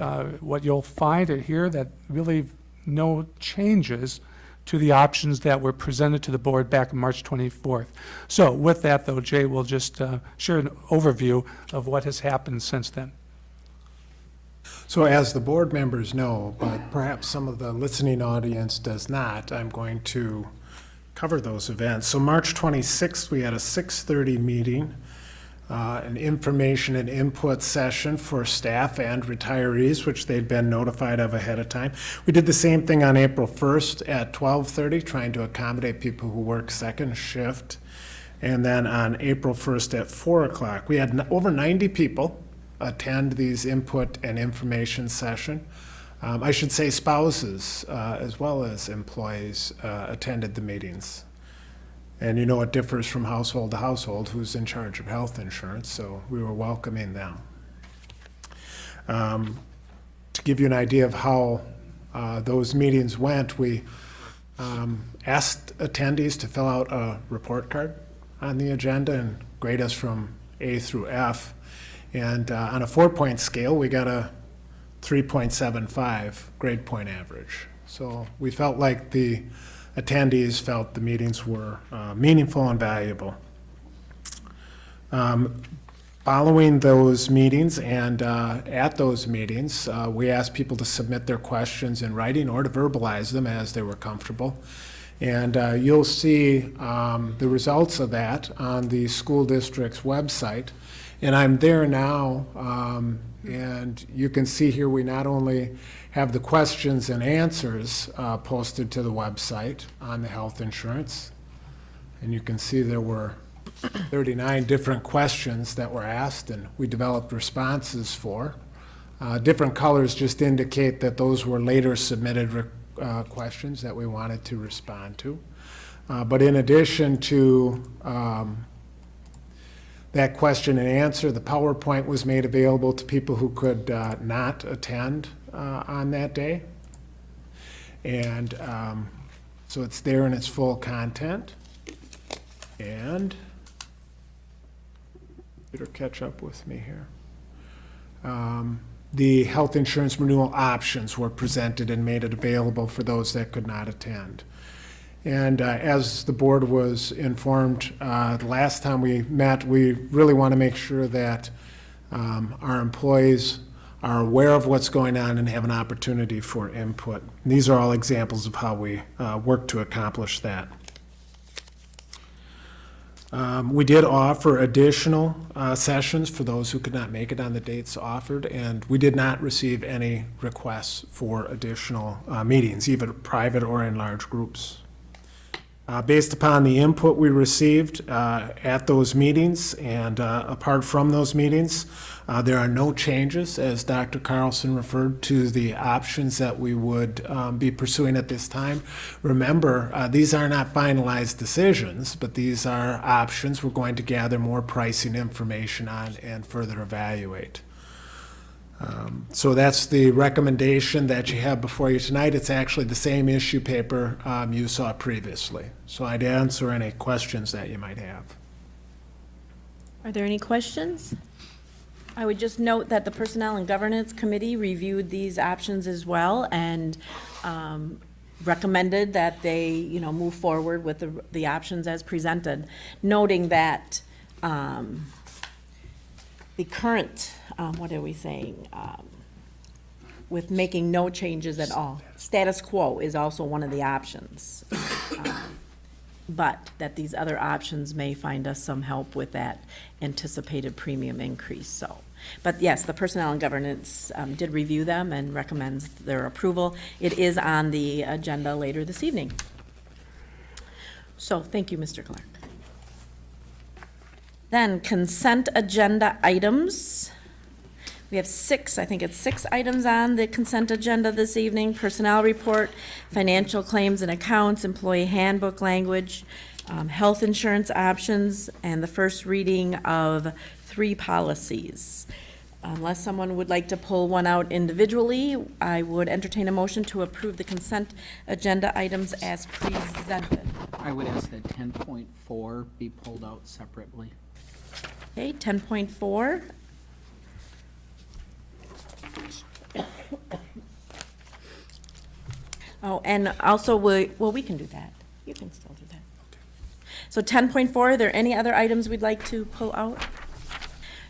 uh, what you'll find hear that really no changes to the options that were presented to the board back on March 24th. So with that, though, Jay will just uh, share an overview of what has happened since then. So as the board members know, but perhaps some of the listening audience does not, I'm going to cover those events. So March 26th, we had a 6:30 meeting, uh, an information and input session for staff and retirees, which they'd been notified of ahead of time. We did the same thing on April 1st at 12:30, trying to accommodate people who work second shift. And then on April 1st at 4 o'clock, we had over 90 people attend these input and information session. Um, I should say spouses uh, as well as employees uh, attended the meetings. And you know it differs from household to household who's in charge of health insurance, so we were welcoming them. Um, to give you an idea of how uh, those meetings went, we um, asked attendees to fill out a report card on the agenda and grade us from A through F. And uh, on a four-point scale, we got a 3.75 grade point average. So we felt like the attendees felt the meetings were uh, meaningful and valuable. Um, Following those meetings and uh, at those meetings, uh, we asked people to submit their questions in writing or to verbalize them as they were comfortable. And uh, you'll see um, the results of that on the school district's website. And I'm there now, um, and you can see here we not only have the questions and answers uh, posted to the website on the health insurance, and you can see there were 39 different questions that were asked, and we developed responses for. Uh, Different colors just indicate that those were later submitted uh, questions that we wanted to respond to. Uh, But in addition to um, that question and answer, the PowerPoint was made available to people who could uh, not attend uh, on that day. And um, so it's there in its full content. And better catch up with me here. Um, The health insurance renewal options were presented and made it available for those that could not attend. And uh, as the board was informed, uh, last time we met, we really want to make sure that um, our employees are aware of what's going on and have an opportunity for input. These are all examples of how we uh, work to accomplish that. Um, We did offer additional uh, sessions for those who could not make it on the dates offered, and we did not receive any requests for additional uh, meetings, either private or in large groups. Uh, Based upon the input we received uh, at those meetings and uh, apart from those meetings, uh, there are no changes, as Dr. Carlson referred to the options that we would um, be pursuing at this time. Remember, uh, these are not finalized decisions, but these are options we're going to gather more pricing information on and further evaluate. Um, So that's the recommendation that you have before you tonight. It's actually the same issue paper um, you saw previously. So I'd answer any questions that you might have. Are there any questions? I would just note that the Personnel and Governance Committee reviewed these options as well and um, recommended that they, you know, move forward with the, the options as presented, noting that um, the current, um, what are we saying? Um, With making no changes at all. Status quo is also one of the options. Um, But that these other options may find us some help with that anticipated premium increase, so. But yes, the Personnel and Governance um, did review them and recommends their approval. It is on the agenda later this evening. So, thank you, Mr. Clark. Then consent agenda items. We have six, I think it's six items on the consent agenda this evening. Personnel report, financial claims and accounts, employee handbook language, um, health insurance options, and the first reading of three policies. Unless someone would like to pull one out individually, I would entertain a motion to approve the consent agenda items as presented. I would ask that ten point four be pulled out separately. Okay, ten point four. Oh, and also, we, well, we can do that. You can still do that. So ten point four, are there any other items we'd like to pull out?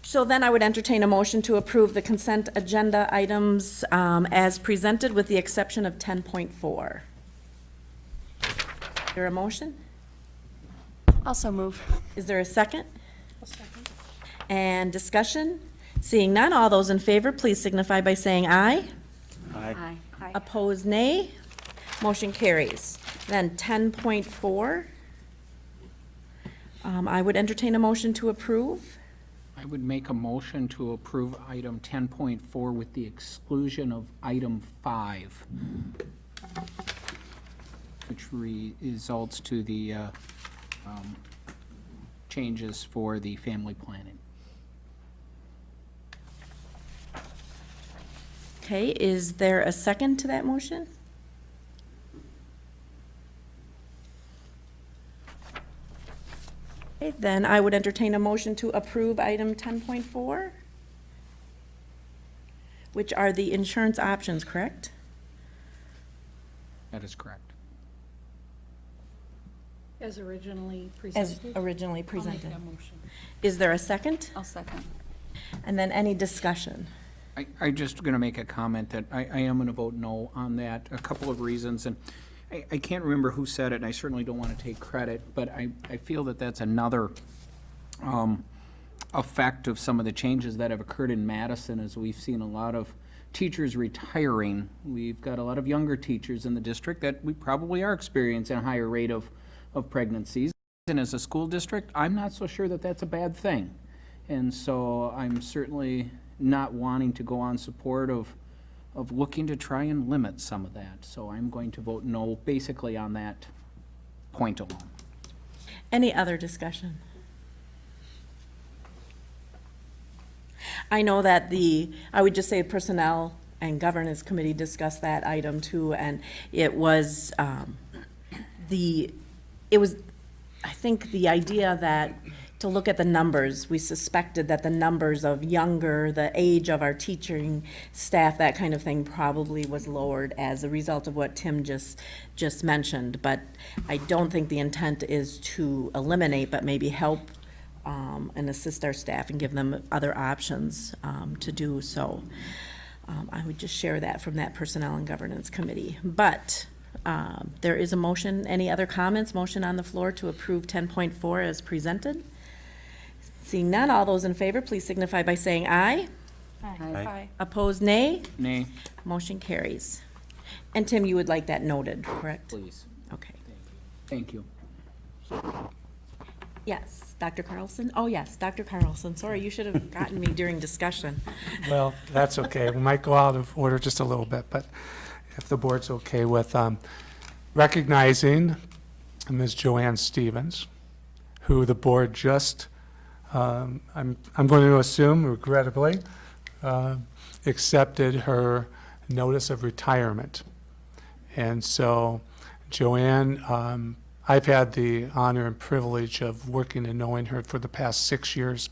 So then I would entertain a motion to approve the consent agenda items um, as presented with the exception of ten point four. Is there a motion? Also move. Is there a second? And discussion? Seeing none, all those in favor, please signify by saying aye. Aye. Opposed, nay. Motion carries. Then ten point four. Um, I would entertain a motion to approve. I would make a motion to approve item ten point four with the exclusion of item five, which re- results to the, uh, um, changes for the family planning. Okay, is there a second to that motion? Okay, then I would entertain a motion to approve item ten point four, which are the insurance options, correct? That is correct. As originally As presented. originally I'll make presented. that motion. Is there a second? I'll second. And then any discussion? I, I'm just gonna make a comment that I, I am gonna vote no on that, a couple of reasons, and I, I can't remember who said it, and I certainly don't wanna take credit, but I, I feel that that's another, um, effect of some of the changes that have occurred in Madison, as we've seen a lot of teachers retiring. We've got a lot of younger teachers in the district that we probably are experiencing a higher rate of, of pregnancies. And as a school district, I'm not so sure that that's a bad thing. And so I'm certainly not wanting to go on support of, of looking to try and limit some of that. So I'm going to vote no, basically on that point alone. Any other discussion? I know that the, I would just say Personnel and Governance Committee discussed that item too, and it was, um, the, it was, I think the idea that, to look at the numbers, we suspected that the numbers of younger, the age of our teaching staff, that kind of thing probably was lowered as a result of what Tim just, just mentioned. But I don't think the intent is to eliminate, but maybe help um, and assist our staff and give them other options um, to do so. Um, I would just share that from that Personnel and Governance Committee. But um, there is a motion. Any other comments? Motion on the floor to approve 10.4 as presented? Seeing none, all those in favor, please signify by saying aye. Aye. Opposed, nay. Nay, Motion carries. And Tim, you would like that noted, correct? please. Okay. Thank you. Yes, Dr. Carlson? Oh, yes, Dr. Carlson. Sorry, you should have gotten me during discussion. (laughs) Well, that's okay. We might go out of order just a little bit, but if the board's okay with um, recognizing Ms. Joanne Stevens, who the board just, um, I'm, I'm going to assume regrettably, uh, accepted her notice of retirement. And so Joanne, um, I've had the honor and privilege of working and knowing her for the past six years.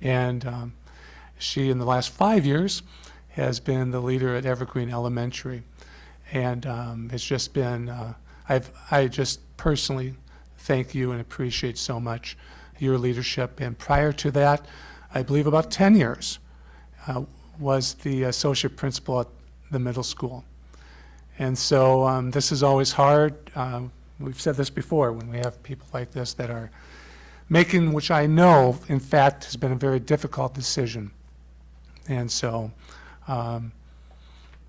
And um, she, in the last five years, has been the leader at Evergreen Elementary. And um, it's just been, uh, I've, I just personally thank you and appreciate so much your leadership. And prior to that, I believe about 10 years, uh, was the associate principal at the middle school. And so um, this is always hard. Um, we've said this before when we have people like this that are making, which I know, in fact, has been a very difficult decision. And so, um,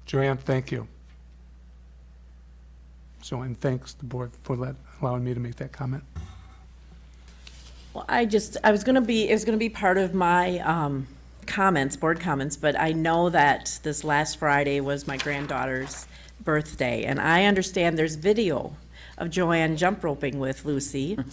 Joanne, thank you. So, and thanks the board for let, allowing me to make that comment. Well, I just, I was gonna be, it was gonna be part of my, um, comments, board comments, but I know that this last Friday was my granddaughter's birthday, and I understand there's video of Joanne jump roping with Lucy. (laughs)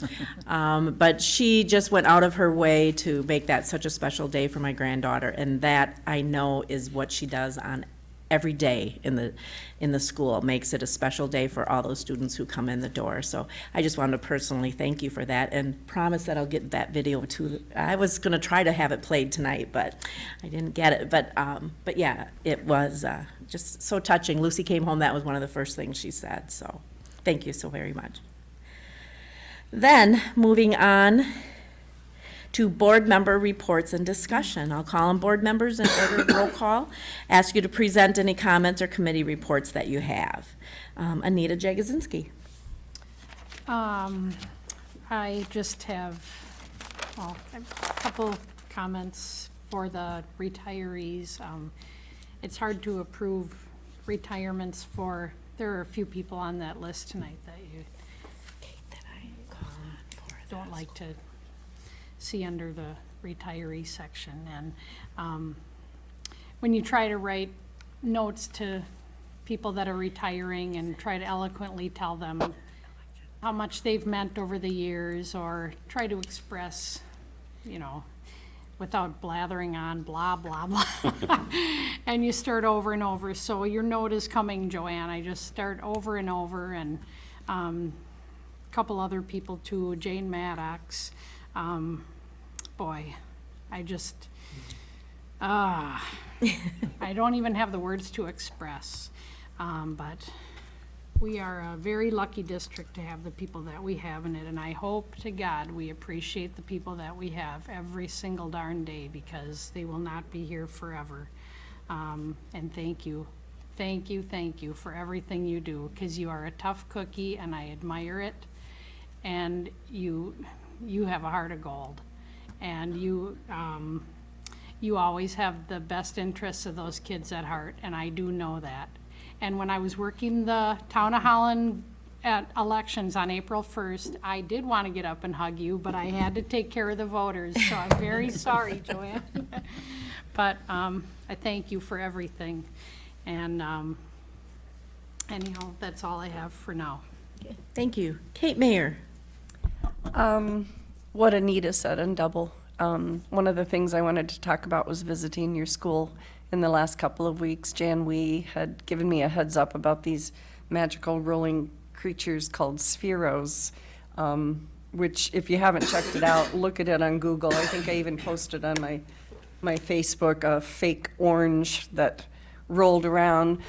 Um, but she just went out of her way to make that such a special day for my granddaughter, and that I know is what she does on every day in the, in the school, makes it a special day for all those students who come in the door. So I just wanted to personally thank you for that and promise that I'll get that video to, I was gonna try to have it played tonight, but I didn't get it. But, um, but yeah, it was, uh, just so touching. Lucy came home, that was one of the first things she said, so thank you so very much. Then, moving on to board member reports and discussion. I'll call on board members in order of roll call. Ask you to present any comments or committee reports that you have. Um, Anita Jagosinski. Um, I just have, well, a couple comments for the retirees. Um, It's hard to approve retirements for, there are a few people on that list tonight that you don't like to see under the retiree section. And um, when you try to write notes to people that are retiring and try to eloquently tell them how much they've meant over the years, or try to express, you know, without blathering on blah, blah, blah. (laughs) And you start over and over. So your note is coming, Joanne. I just start over and over, and um, a couple other people too, Jane Maddox. Um, Boy, I just, ah, I don't even have the words to express. Um, But we are a very lucky district to have the people that we have in it, and I hope to God we appreciate the people that we have every single darn day, because they will not be here forever. Um, And thank you, thank you, thank you for everything you do, because you are a tough cookie, and I admire it. And you, you have a heart of gold. And you, um, you always have the best interests of those kids at heart, and I do know that. And when I was working the town of Holland at elections on April 1st, I did want to get up and hug you, but I had to take care of the voters, so I'm very (laughs) sorry, Joanne. (laughs) But um, I thank you for everything. And um, anyhow, that's all I have for now. Thank you. Kate Mayer. Um, what Anita said in double. Um, one of the things I wanted to talk about was visiting your school in the last couple of weeks. Jan Wee had given me a heads up about these magical rolling creatures called spheros, um, which if you haven't checked it out, (laughs) look at it on Google. I think I even posted on my, my Facebook a fake orange that rolled around.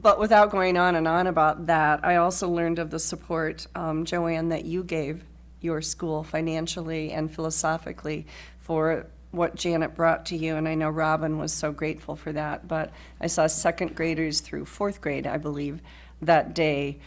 But without going on and on about that, I also learned of the support, um, Joanne, that you gave your school financially and philosophically for what Janet brought to you, and I know Robin was so grateful for that. But I saw second graders through fourth grade, I believe, that day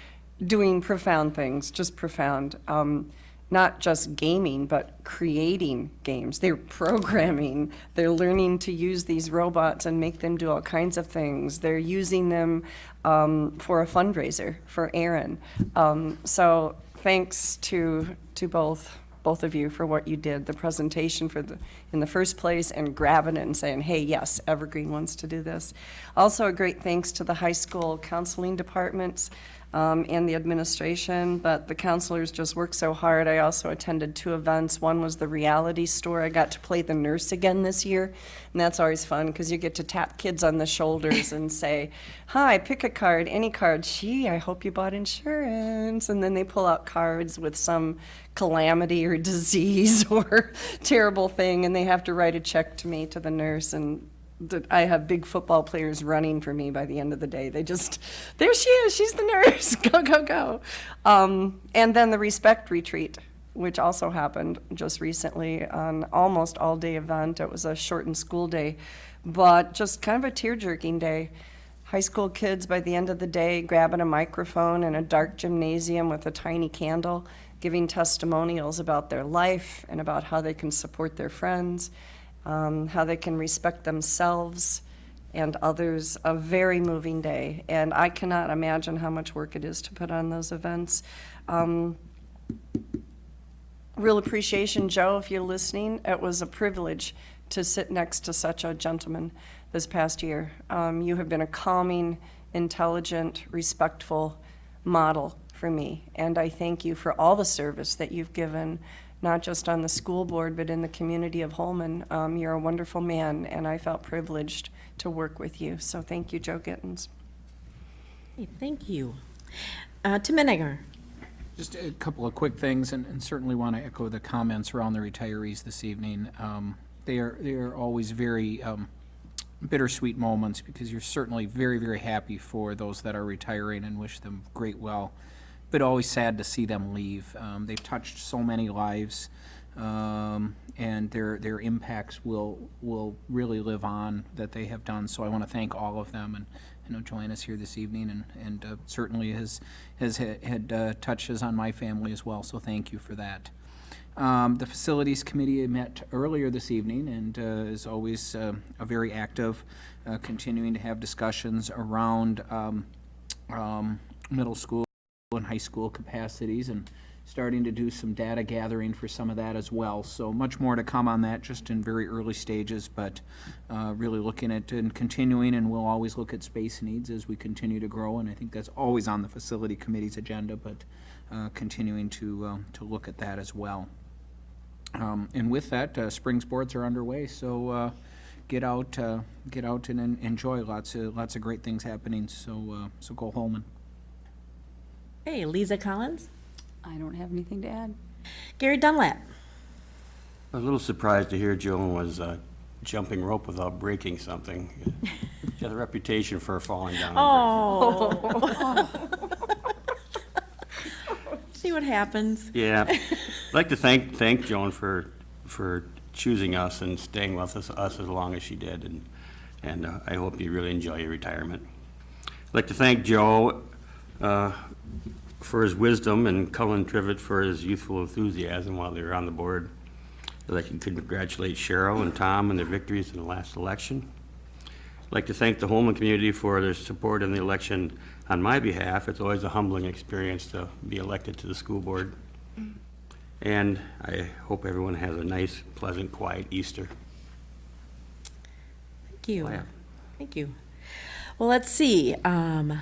doing profound things, just profound. Um, not just gaming, but creating games. They're programming. They're learning to use these robots and make them do all kinds of things. They're using them um, for a fundraiser for Aaron. Um, so thanks to to both both of you for what you did, the presentation for the in the first place, and grabbing it and saying, "Hey, yes, Evergreen wants to do this." Also, a great thanks to the high school counseling departments um, and the administration, but the counselors just worked so hard. I also attended two events. One was the reality store. I got to play the nurse again this year, and that's always fun because you get to tap kids on the shoulders and (laughs) say, "Hi, pick a card, any card." Gee, I hope you bought insurance, and then they pull out cards with some calamity or (laughs) disease or (laughs) terrible thing, and they have to write a check to me to the nurse and that I have big football players running for me by the end of the day. They just, there she is, she's the nurse, (laughs) go, go, go. Um, and then the respect retreat, which also happened just recently, an almost all-day event. It was a shortened school day, but just kind of a tear-jerking day. High school kids by the end of the day grabbing a microphone in a dark gymnasium with a tiny candle, giving testimonials about their life and about how they can support their friends um, how they can respect themselves and others. A very moving day, and I cannot imagine how much work it is to put on those events. Um, real appreciation, Joe, if you're listening. It was a privilege to sit next to such a gentleman this past year. Um, you have been a calming, intelligent, respectful model for me, and I thank you for all the service that you've given, not just on the school board, but in the community of Holmen. Um, you're a wonderful man, and I felt privileged to work with you. So thank you, Joe Gittens. Hey, Thank you. Uh, Tim Menninger. Just a couple of quick things, and, and certainly want to echo the comments around the retirees this evening. Um, they are they are always very um, bittersweet moments because you're certainly very very happy for those that are retiring and wish them great well, but always sad to see them leave. Um, they've touched so many lives, um, and their their impacts will will really live on that they have done. So I want to thank all of them and. I know Joanna's here this evening, and, and uh, certainly has, has had, had uh, touches on my family as well, so thank you for that. Um, the Facilities Committee met earlier this evening and uh, is always uh, a very active, uh, continuing to have discussions around um, um, middle school and high school capacities and starting to do some data gathering for some of that as well. So much more to come on that, just in very early stages, but uh, really looking at and continuing, and we'll always look at space needs as we continue to grow, and I think that's always on the Facility Committee's agenda, but uh, continuing to, um, to look at that as well. Um, And with that, uh, spring sports are underway, so uh, get out, uh, get out and en- enjoy. Lots of, lots of great things happening, so, uh, so go Holmen. Hey, Lisa Collins. I don't have anything to add. Gary Dunlap. I was a little surprised to hear Joan was uh, jumping rope without breaking something. She has a reputation for falling down. Oh. See what happens. Yeah. I'd like to thank, thank Joan for, for choosing us and staying with us, us as long as she did, and, and uh, I hope you really enjoy your retirement. I'd like to thank Joe uh, for his wisdom and Cullen Trivett for his youthful enthusiasm while they were on the board. I'd like to congratulate Cheryl and Tom on their victories in the last election. I'd like to thank the Holmen community for their support in the election on my behalf. It's always a humbling experience to be elected to the school board. And I hope everyone has a nice, pleasant, quiet Easter. Thank you. Thank you. Well, let's see. Um,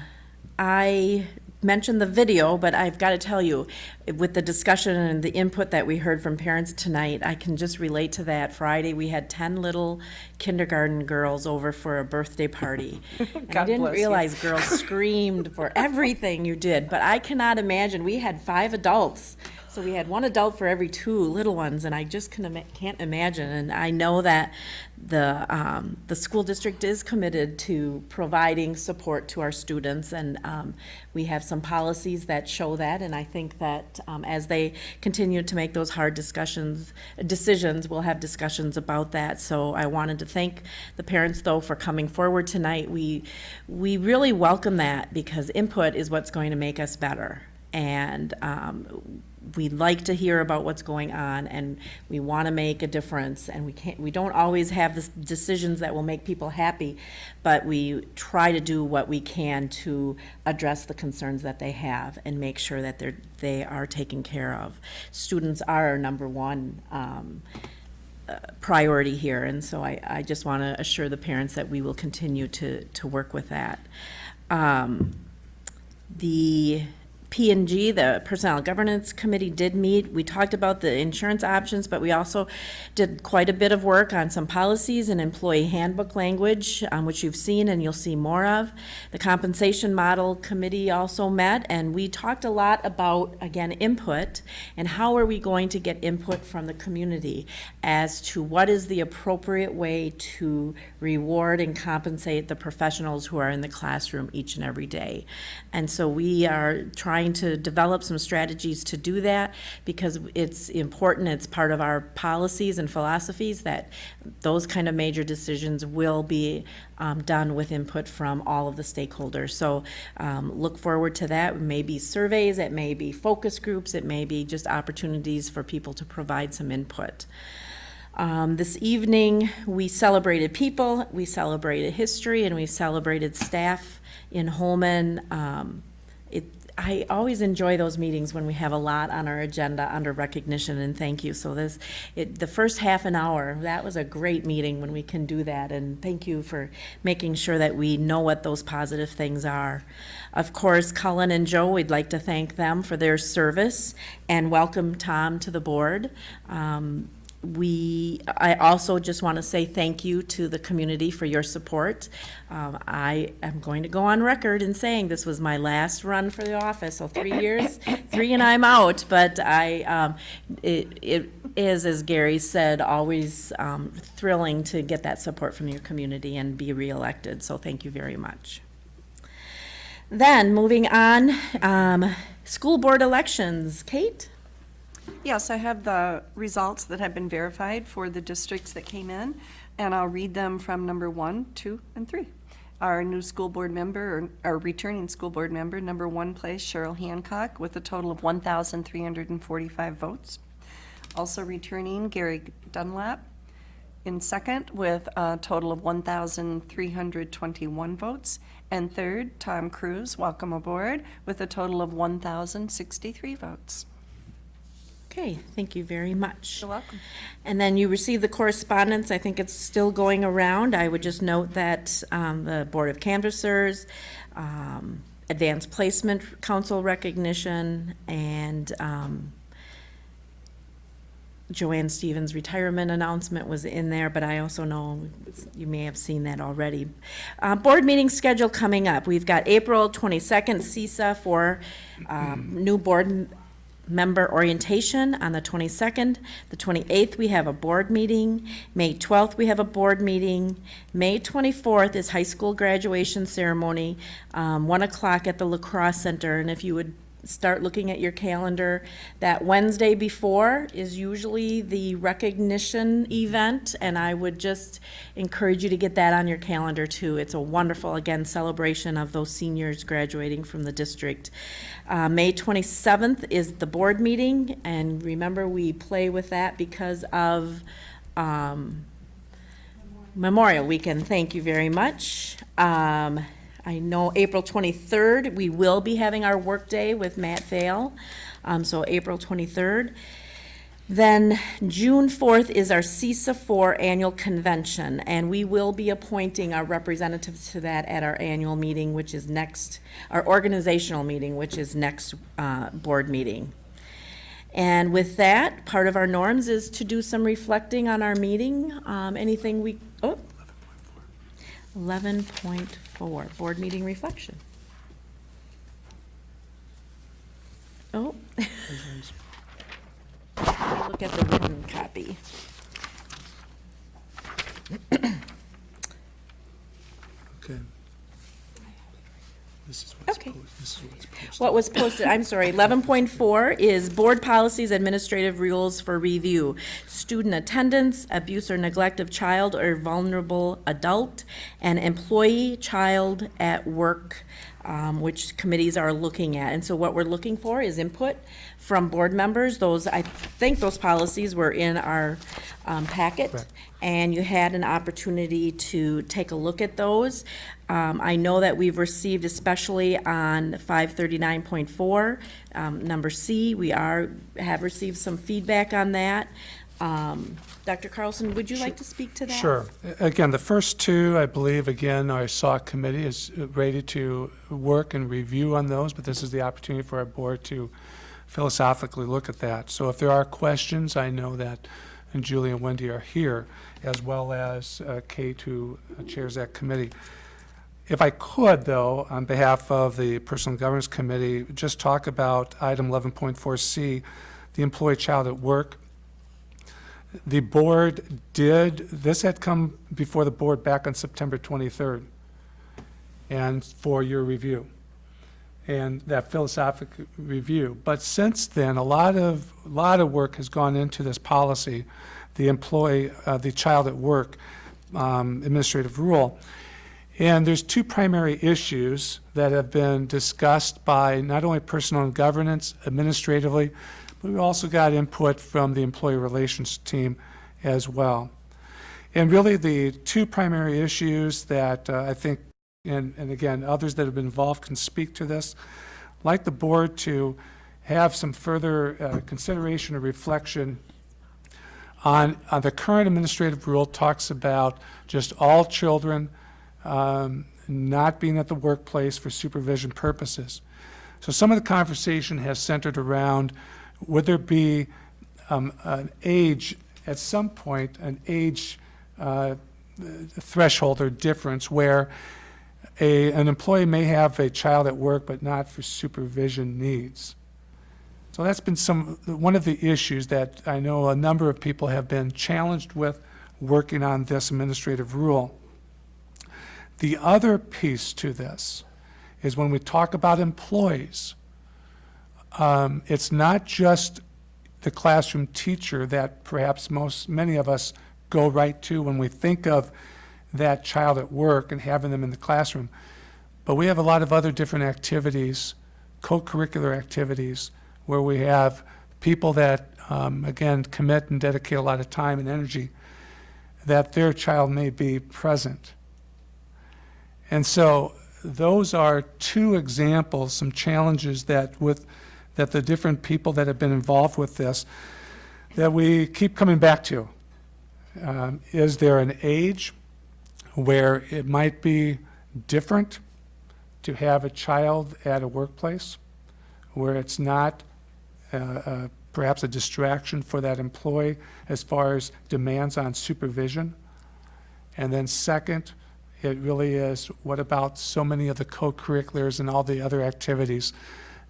I mentioned the video, but I've got to tell you, with the discussion and the input that we heard from parents tonight, I can just relate to that. Friday, we had 10 little kindergarten girls over for a birthday party. (laughs) And I didn't bless you. realize girls (laughs) screamed for everything you did, but I cannot imagine. We had five adults. So we had one adult for every two little ones, and I just can't imagine. And I know that the, um, the school district is committed to providing support to our students, and um, we have some policies that show that. And I think that um, as they continue to make those hard discussions, decisions, we'll have discussions about that. So I wanted to thank the parents, though, for coming forward tonight. We, we really welcome that because input is what's going to make us better. And um, we like to hear about what's going on and we want to make a difference and we can't we don't always have the decisions that will make people happy but we try to do what we can to address the concerns that they have and make sure that they're they are taken care of. Students are our number one um, uh, priority here and so I, I just want to assure the parents that we will continue to to work with that. Um, the P and G, the Personnel Governance Committee did meet. We talked about the insurance options, but we also did quite a bit of work on some policies and employee handbook language, um, which you've seen and you'll see more of. The Compensation Model Committee also met, and we talked a lot about, again, input and how are we going to get input from the community as to what is the appropriate way to reward and compensate the professionals who are in the classroom each and every day. And so we are trying to develop some strategies to do that because it's important, it's part of our policies and philosophies that those kind of major decisions will be um, done with input from all of the stakeholders. So um, look forward to that. It may be surveys, it may be focus groups, it may be just opportunities for people to provide some input. Um, this evening, we celebrated people, we celebrated history, and we celebrated staff in Holmen. I always enjoy those meetings when we have a lot on our agenda under recognition and thank you. So this, it, the first half an hour, that was a great meeting when we can do that. And thank you for making sure that we know what those positive things are. Of course, Cullen and Joe, we'd like to thank them for their service and welcome Tom to the board. Um, we, I also just want to say thank you to the community for your support. Um, I am going to go on record in saying this was my last run for the office, so three years, (laughs) three and I'm out. But I, um, it, it is, as Gary said, always um, thrilling to get that support from your community and be reelected. So thank you very much. Then, moving on, um, school board elections. Kate? Yes, I have the results that have been verified for the districts that came in, and I'll read them from number one, two, and three. Our new school board member, or our returning school board member, number one place Cheryl Hancock with a total of 1,345 votes. Also returning Gary Dunlap in second with a total of 1,321 votes. And third, Tom Cruise, welcome aboard, with a total of 1,063 votes. Okay, thank you very much. You're welcome. And then you received the correspondence, I think it's still going around. I would just note that um, the Board of Canvassers, um, Advanced Placement Council recognition, and um, Joanne Stevens' retirement announcement was in there, but I also know you may have seen that already. Uh, Board meeting schedule coming up. We've got April 22nd, CESA 4 um, new board member orientation on the 22nd. The 28th, we have a board meeting. May 12th, we have a board meeting. May 24th is high school graduation ceremony, um, 1 o'clock at the La Crosse Center. And if you would start looking at your calendar, that Wednesday before is usually the recognition event, and I would just encourage you to get that on your calendar too. It's a wonderful, again, celebration of those seniors graduating from the district. Uh, May 27th is the board meeting, and remember, we play with that because of um, Memorial Weekend. Thank you very much. Um, I know April 23rd, we will be having our workday with Matt Fail, um, so April 23rd. Then June 4th is our CESA 4 annual convention, and we will be appointing our representatives to that at our annual meeting, which is next, our organizational meeting, which is next uh, board meeting. And with that, part of our norms is to do some reflecting on our meeting. Um, anything we, oh. 11.4, board meeting reflection. Oh. (laughs) Look at the written copy. Okay. This is what's Okay. posted. This is what's. What was posted, I'm sorry, 11.4 is board policies, administrative rules for review. Student attendance, abuse or neglect of child or vulnerable adult, and employee child at work, um, which committees are looking at. And so what we're looking for is input from board members. Those, I think those policies were in our um, packet. Correct. and you had an opportunity to take a look at those. Um, I know that we've received, especially on 539.4, um, number C, we are, have received some feedback on that. Um, Dr. Carlson, would you like to speak to that? Sure. Again, the first two, I believe, again, our SAW committee is ready to work and review on those, but this is the opportunity for our board to philosophically look at that. So if there are questions, I know that and Julie and Wendy are here, as well as uh, Kate, who chairs that committee. If I could, though, on behalf of the Personal Governance Committee, just talk about item 11.4C, the employee child at work. The board did, this had come before the board back on September 23rd, and for your review, and that philosophic review. But since then, a lot of, a lot of work has gone into this policy, the employee, uh, the child at work um, administrative rule. And there's two primary issues that have been discussed by not only personnel and governance administratively, but we also got input from the employee relations team as well. And really the two primary issues that uh, I think, and, and again, others that have been involved can speak to this. like the board to have some further uh, consideration or reflection on, on the current administrative rule talks about just all children um, not being at the workplace for supervision purposes. So some of the conversation has centered around, would there be um, an age, at some point, an age uh, threshold or difference where a, an employee may have a child at work but not for supervision needs. So that's been some, one of the issues that I know a number of people have been challenged with working on this administrative rule. The other piece to this is when we talk about employees, um, it's not just the classroom teacher that perhaps most, many of us go right to when we think of that child at work and having them in the classroom. But we have a lot of other different activities, co-curricular activities, where we have people that, um, again, commit and dedicate a lot of time and energy, that their child may be present. And so those are two examples, some challenges that with that the different people that have been involved with this, that we keep coming back to. Um, is there an age where it might be different to have a child at a workplace, where it's not uh, uh, perhaps a distraction for that employee as far as demands on supervision? And then second, it really is, what about so many of the co-curriculars and all the other activities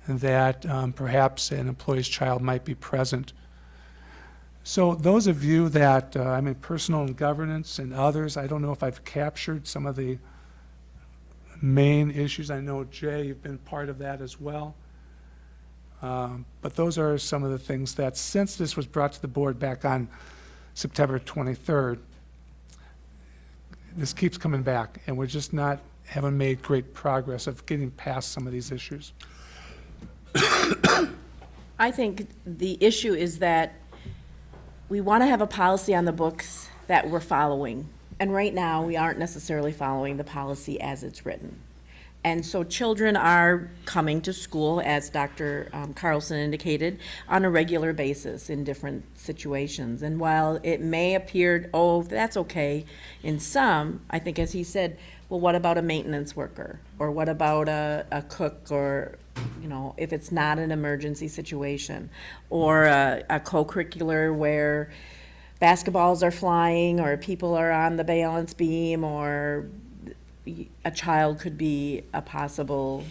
that um, perhaps an employee's child might be present? So those of you that, uh, I mean, personal and governance and others, I don't know if I've captured some of the main issues. I know, Jay, you've been part of that as well. Um, But those are some of the things that, since this was brought to the board back on September 23rd, this keeps coming back, and we're just not, haven't made great progress of getting past some of these issues. I think the issue is that we want to have a policy on the books that we're following. And right now, we aren't necessarily following the policy as it's written. And so children are coming to school, as Dr. um, Carlson indicated, on a regular basis in different situations. And while it may appear, oh, that's okay, in some, I think as he said, well, what about a maintenance worker? Or what about a, a cook or, you know, if it's not an emergency situation? Or a, a co-curricular where basketballs are flying or people are on the balance beam or a child could be a possible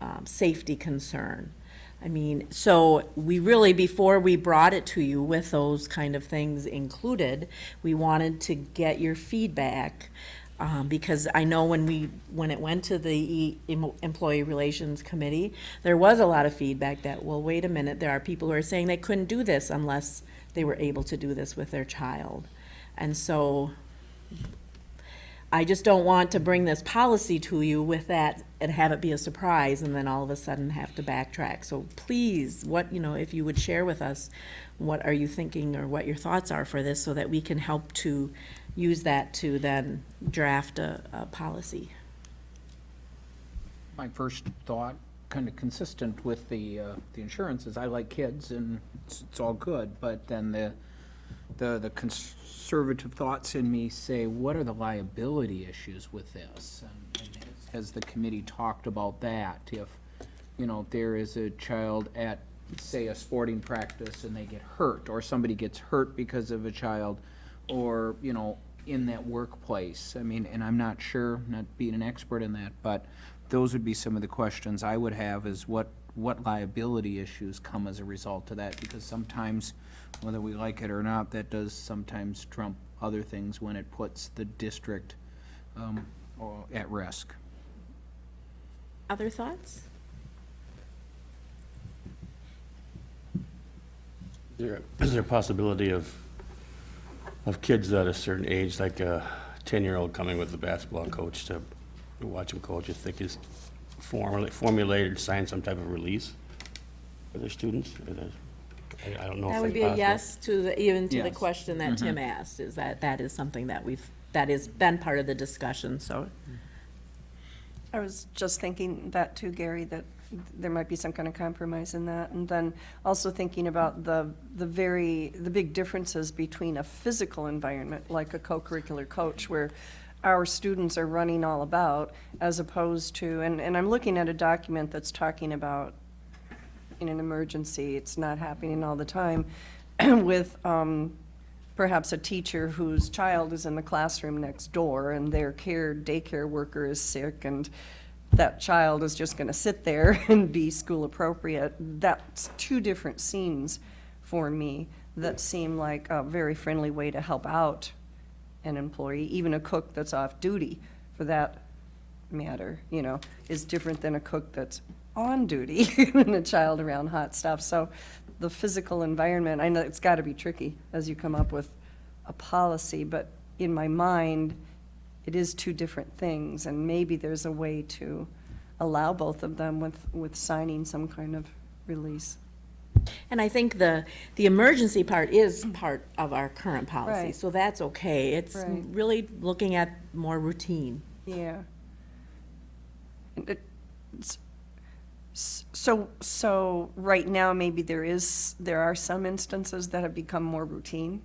um, safety concern. I mean, so we really, before we brought it to you with those kind of things included, we wanted to get your feedback. Um, because I know when we, when it went to the E- Employee Relations Committee, there was a lot of feedback that, well, wait a minute, there are people who are saying they couldn't do this unless they were able to do this with their child. And so I just don't want to bring this policy to you with that and have it be a surprise and then all of a sudden have to backtrack. So please, what, you know, if you would share with us, what are you thinking or what your thoughts are for this so that we can help to use that to then draft a, a policy. My first thought, kind of consistent with the, uh, the insurance, is I like kids and it's, it's all good, but then the, the, the conservative thoughts in me say, what are the liability issues with this? And, and has- has the committee talked about that? If, you know, there is a child at, say, a sporting practice and they get hurt, or somebody gets hurt because of a child, or, you know, in that workplace. I mean, and I'm not sure, not being an expert in that, but those would be some of the questions I would have is what, what liability issues come as a result of that? Because sometimes, whether we like it or not, that does sometimes trump other things when it puts the district um, or at risk. Other thoughts? Is there, is there a possibility of, of kids at a certain age, like a ten-year-old coming with the basketball coach to watch him coach, if think could formulate, formulate or sign some type of release for their students? Or the- I, I don't know if That would that's be a possible. yes to the, even to the Yes. question that mm-hmm. Tim asked, is that that is something that we've, that has been part of the discussion, so. I was just thinking that too, Gary, that there might be some kind of compromise in that. And then also thinking about the, the very, the big differences between a physical environment, like a co-curricular coach, where our students are running all about, as opposed to, and, and I'm looking at a document that's talking about in an emergency, it's not happening all the time, (clears throat) with um, perhaps a teacher whose child is in the classroom next door and their care, daycare worker is sick and that child is just gonna sit there (laughs) and be school appropriate. That's two different scenes for me that seem like a very friendly way to help out an employee, even a cook that's off duty for that matter, you know, is different than a cook that's on duty (laughs) and a child around hot stuff. So the physical environment, I know it's got to be tricky as you come up with a policy, but in my mind, it is two different things, and maybe there's a way to allow both of them with, with signing some kind of release. And I think the, the emergency part is mm. part of our current policy, Right. so that's okay. It's Right. really looking at more routine. Yeah. And it- s- s- So, so right now, maybe there is, there are some instances that have become more routine.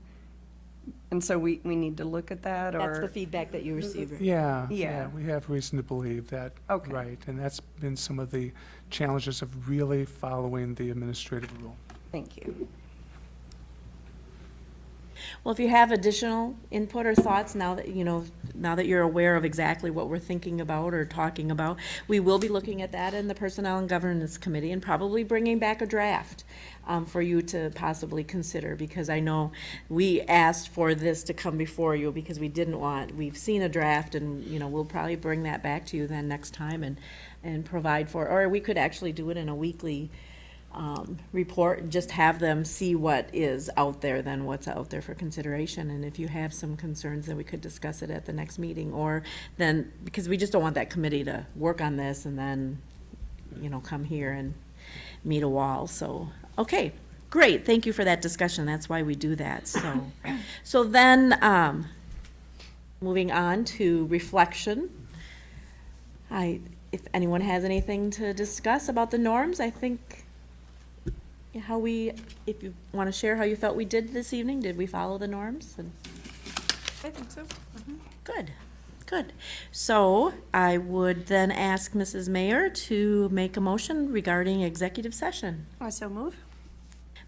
And so we, we need to look at that, or? That's the feedback that you mm-hmm. received. Yeah, Yeah. yeah, we have reason to believe that, Okay. right, and that's been some of the challenges of really following the administrative rule. Thank you. Well, if you have additional input or thoughts now that, you know, now that you're aware of exactly what we're thinking about or talking about, we will be looking at that in the Personnel and Governance Committee and probably bringing back a draft um, for you to possibly consider, because I know we asked for this to come before you because we didn't want, we've seen a draft and, you know, we'll probably bring that back to you then next time and, and provide for, or we could actually do it in a weekly um, report, just have them see what is out there, then what's out there for consideration. And if you have some concerns, then we could discuss it at the next meeting, or then, because we just don't want that committee to work on this and then, you know, come here and meet a wall, so, okay, great, thank you for that discussion, that's why we do that, so. (coughs) So then, um, moving on to reflection. I, if anyone has anything to discuss about the norms, I think how we, if you want to share how you felt we did this evening, did we follow the norms? And I think so. Mm-hmm. Good, good. So I would then ask Mrs. Mayor to make a motion regarding executive session. I so move.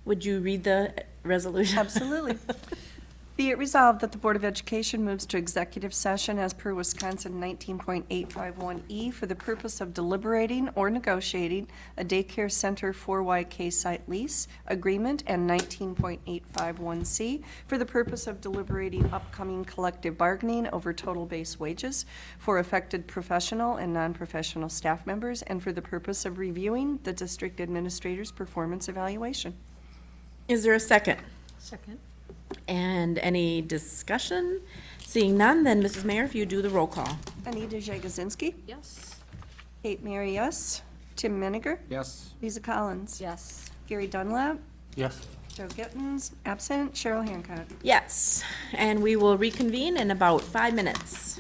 Would you read the resolution? Absolutely. (laughs) Be it resolved that the Board of Education moves to executive session as per Wisconsin 19.851E E for the purpose of deliberating or negotiating a daycare center 4YK site lease agreement and 19.851C for the purpose of deliberating upcoming collective bargaining over total base wages for affected professional and non-professional staff members and for the purpose of reviewing the district administrator's performance evaluation. Is there a second? Second. And any discussion? Seeing none, then Mrs. Mayor, if you do the roll call. Anita Jagosinski. Yes. Kate Mary, yes. Tim Meniger. Yes. Lisa Collins. Yes. Gary Dunlap. Yes. Joe Gittens, absent. Cheryl Hancock. Yes, and we will reconvene in about five minutes.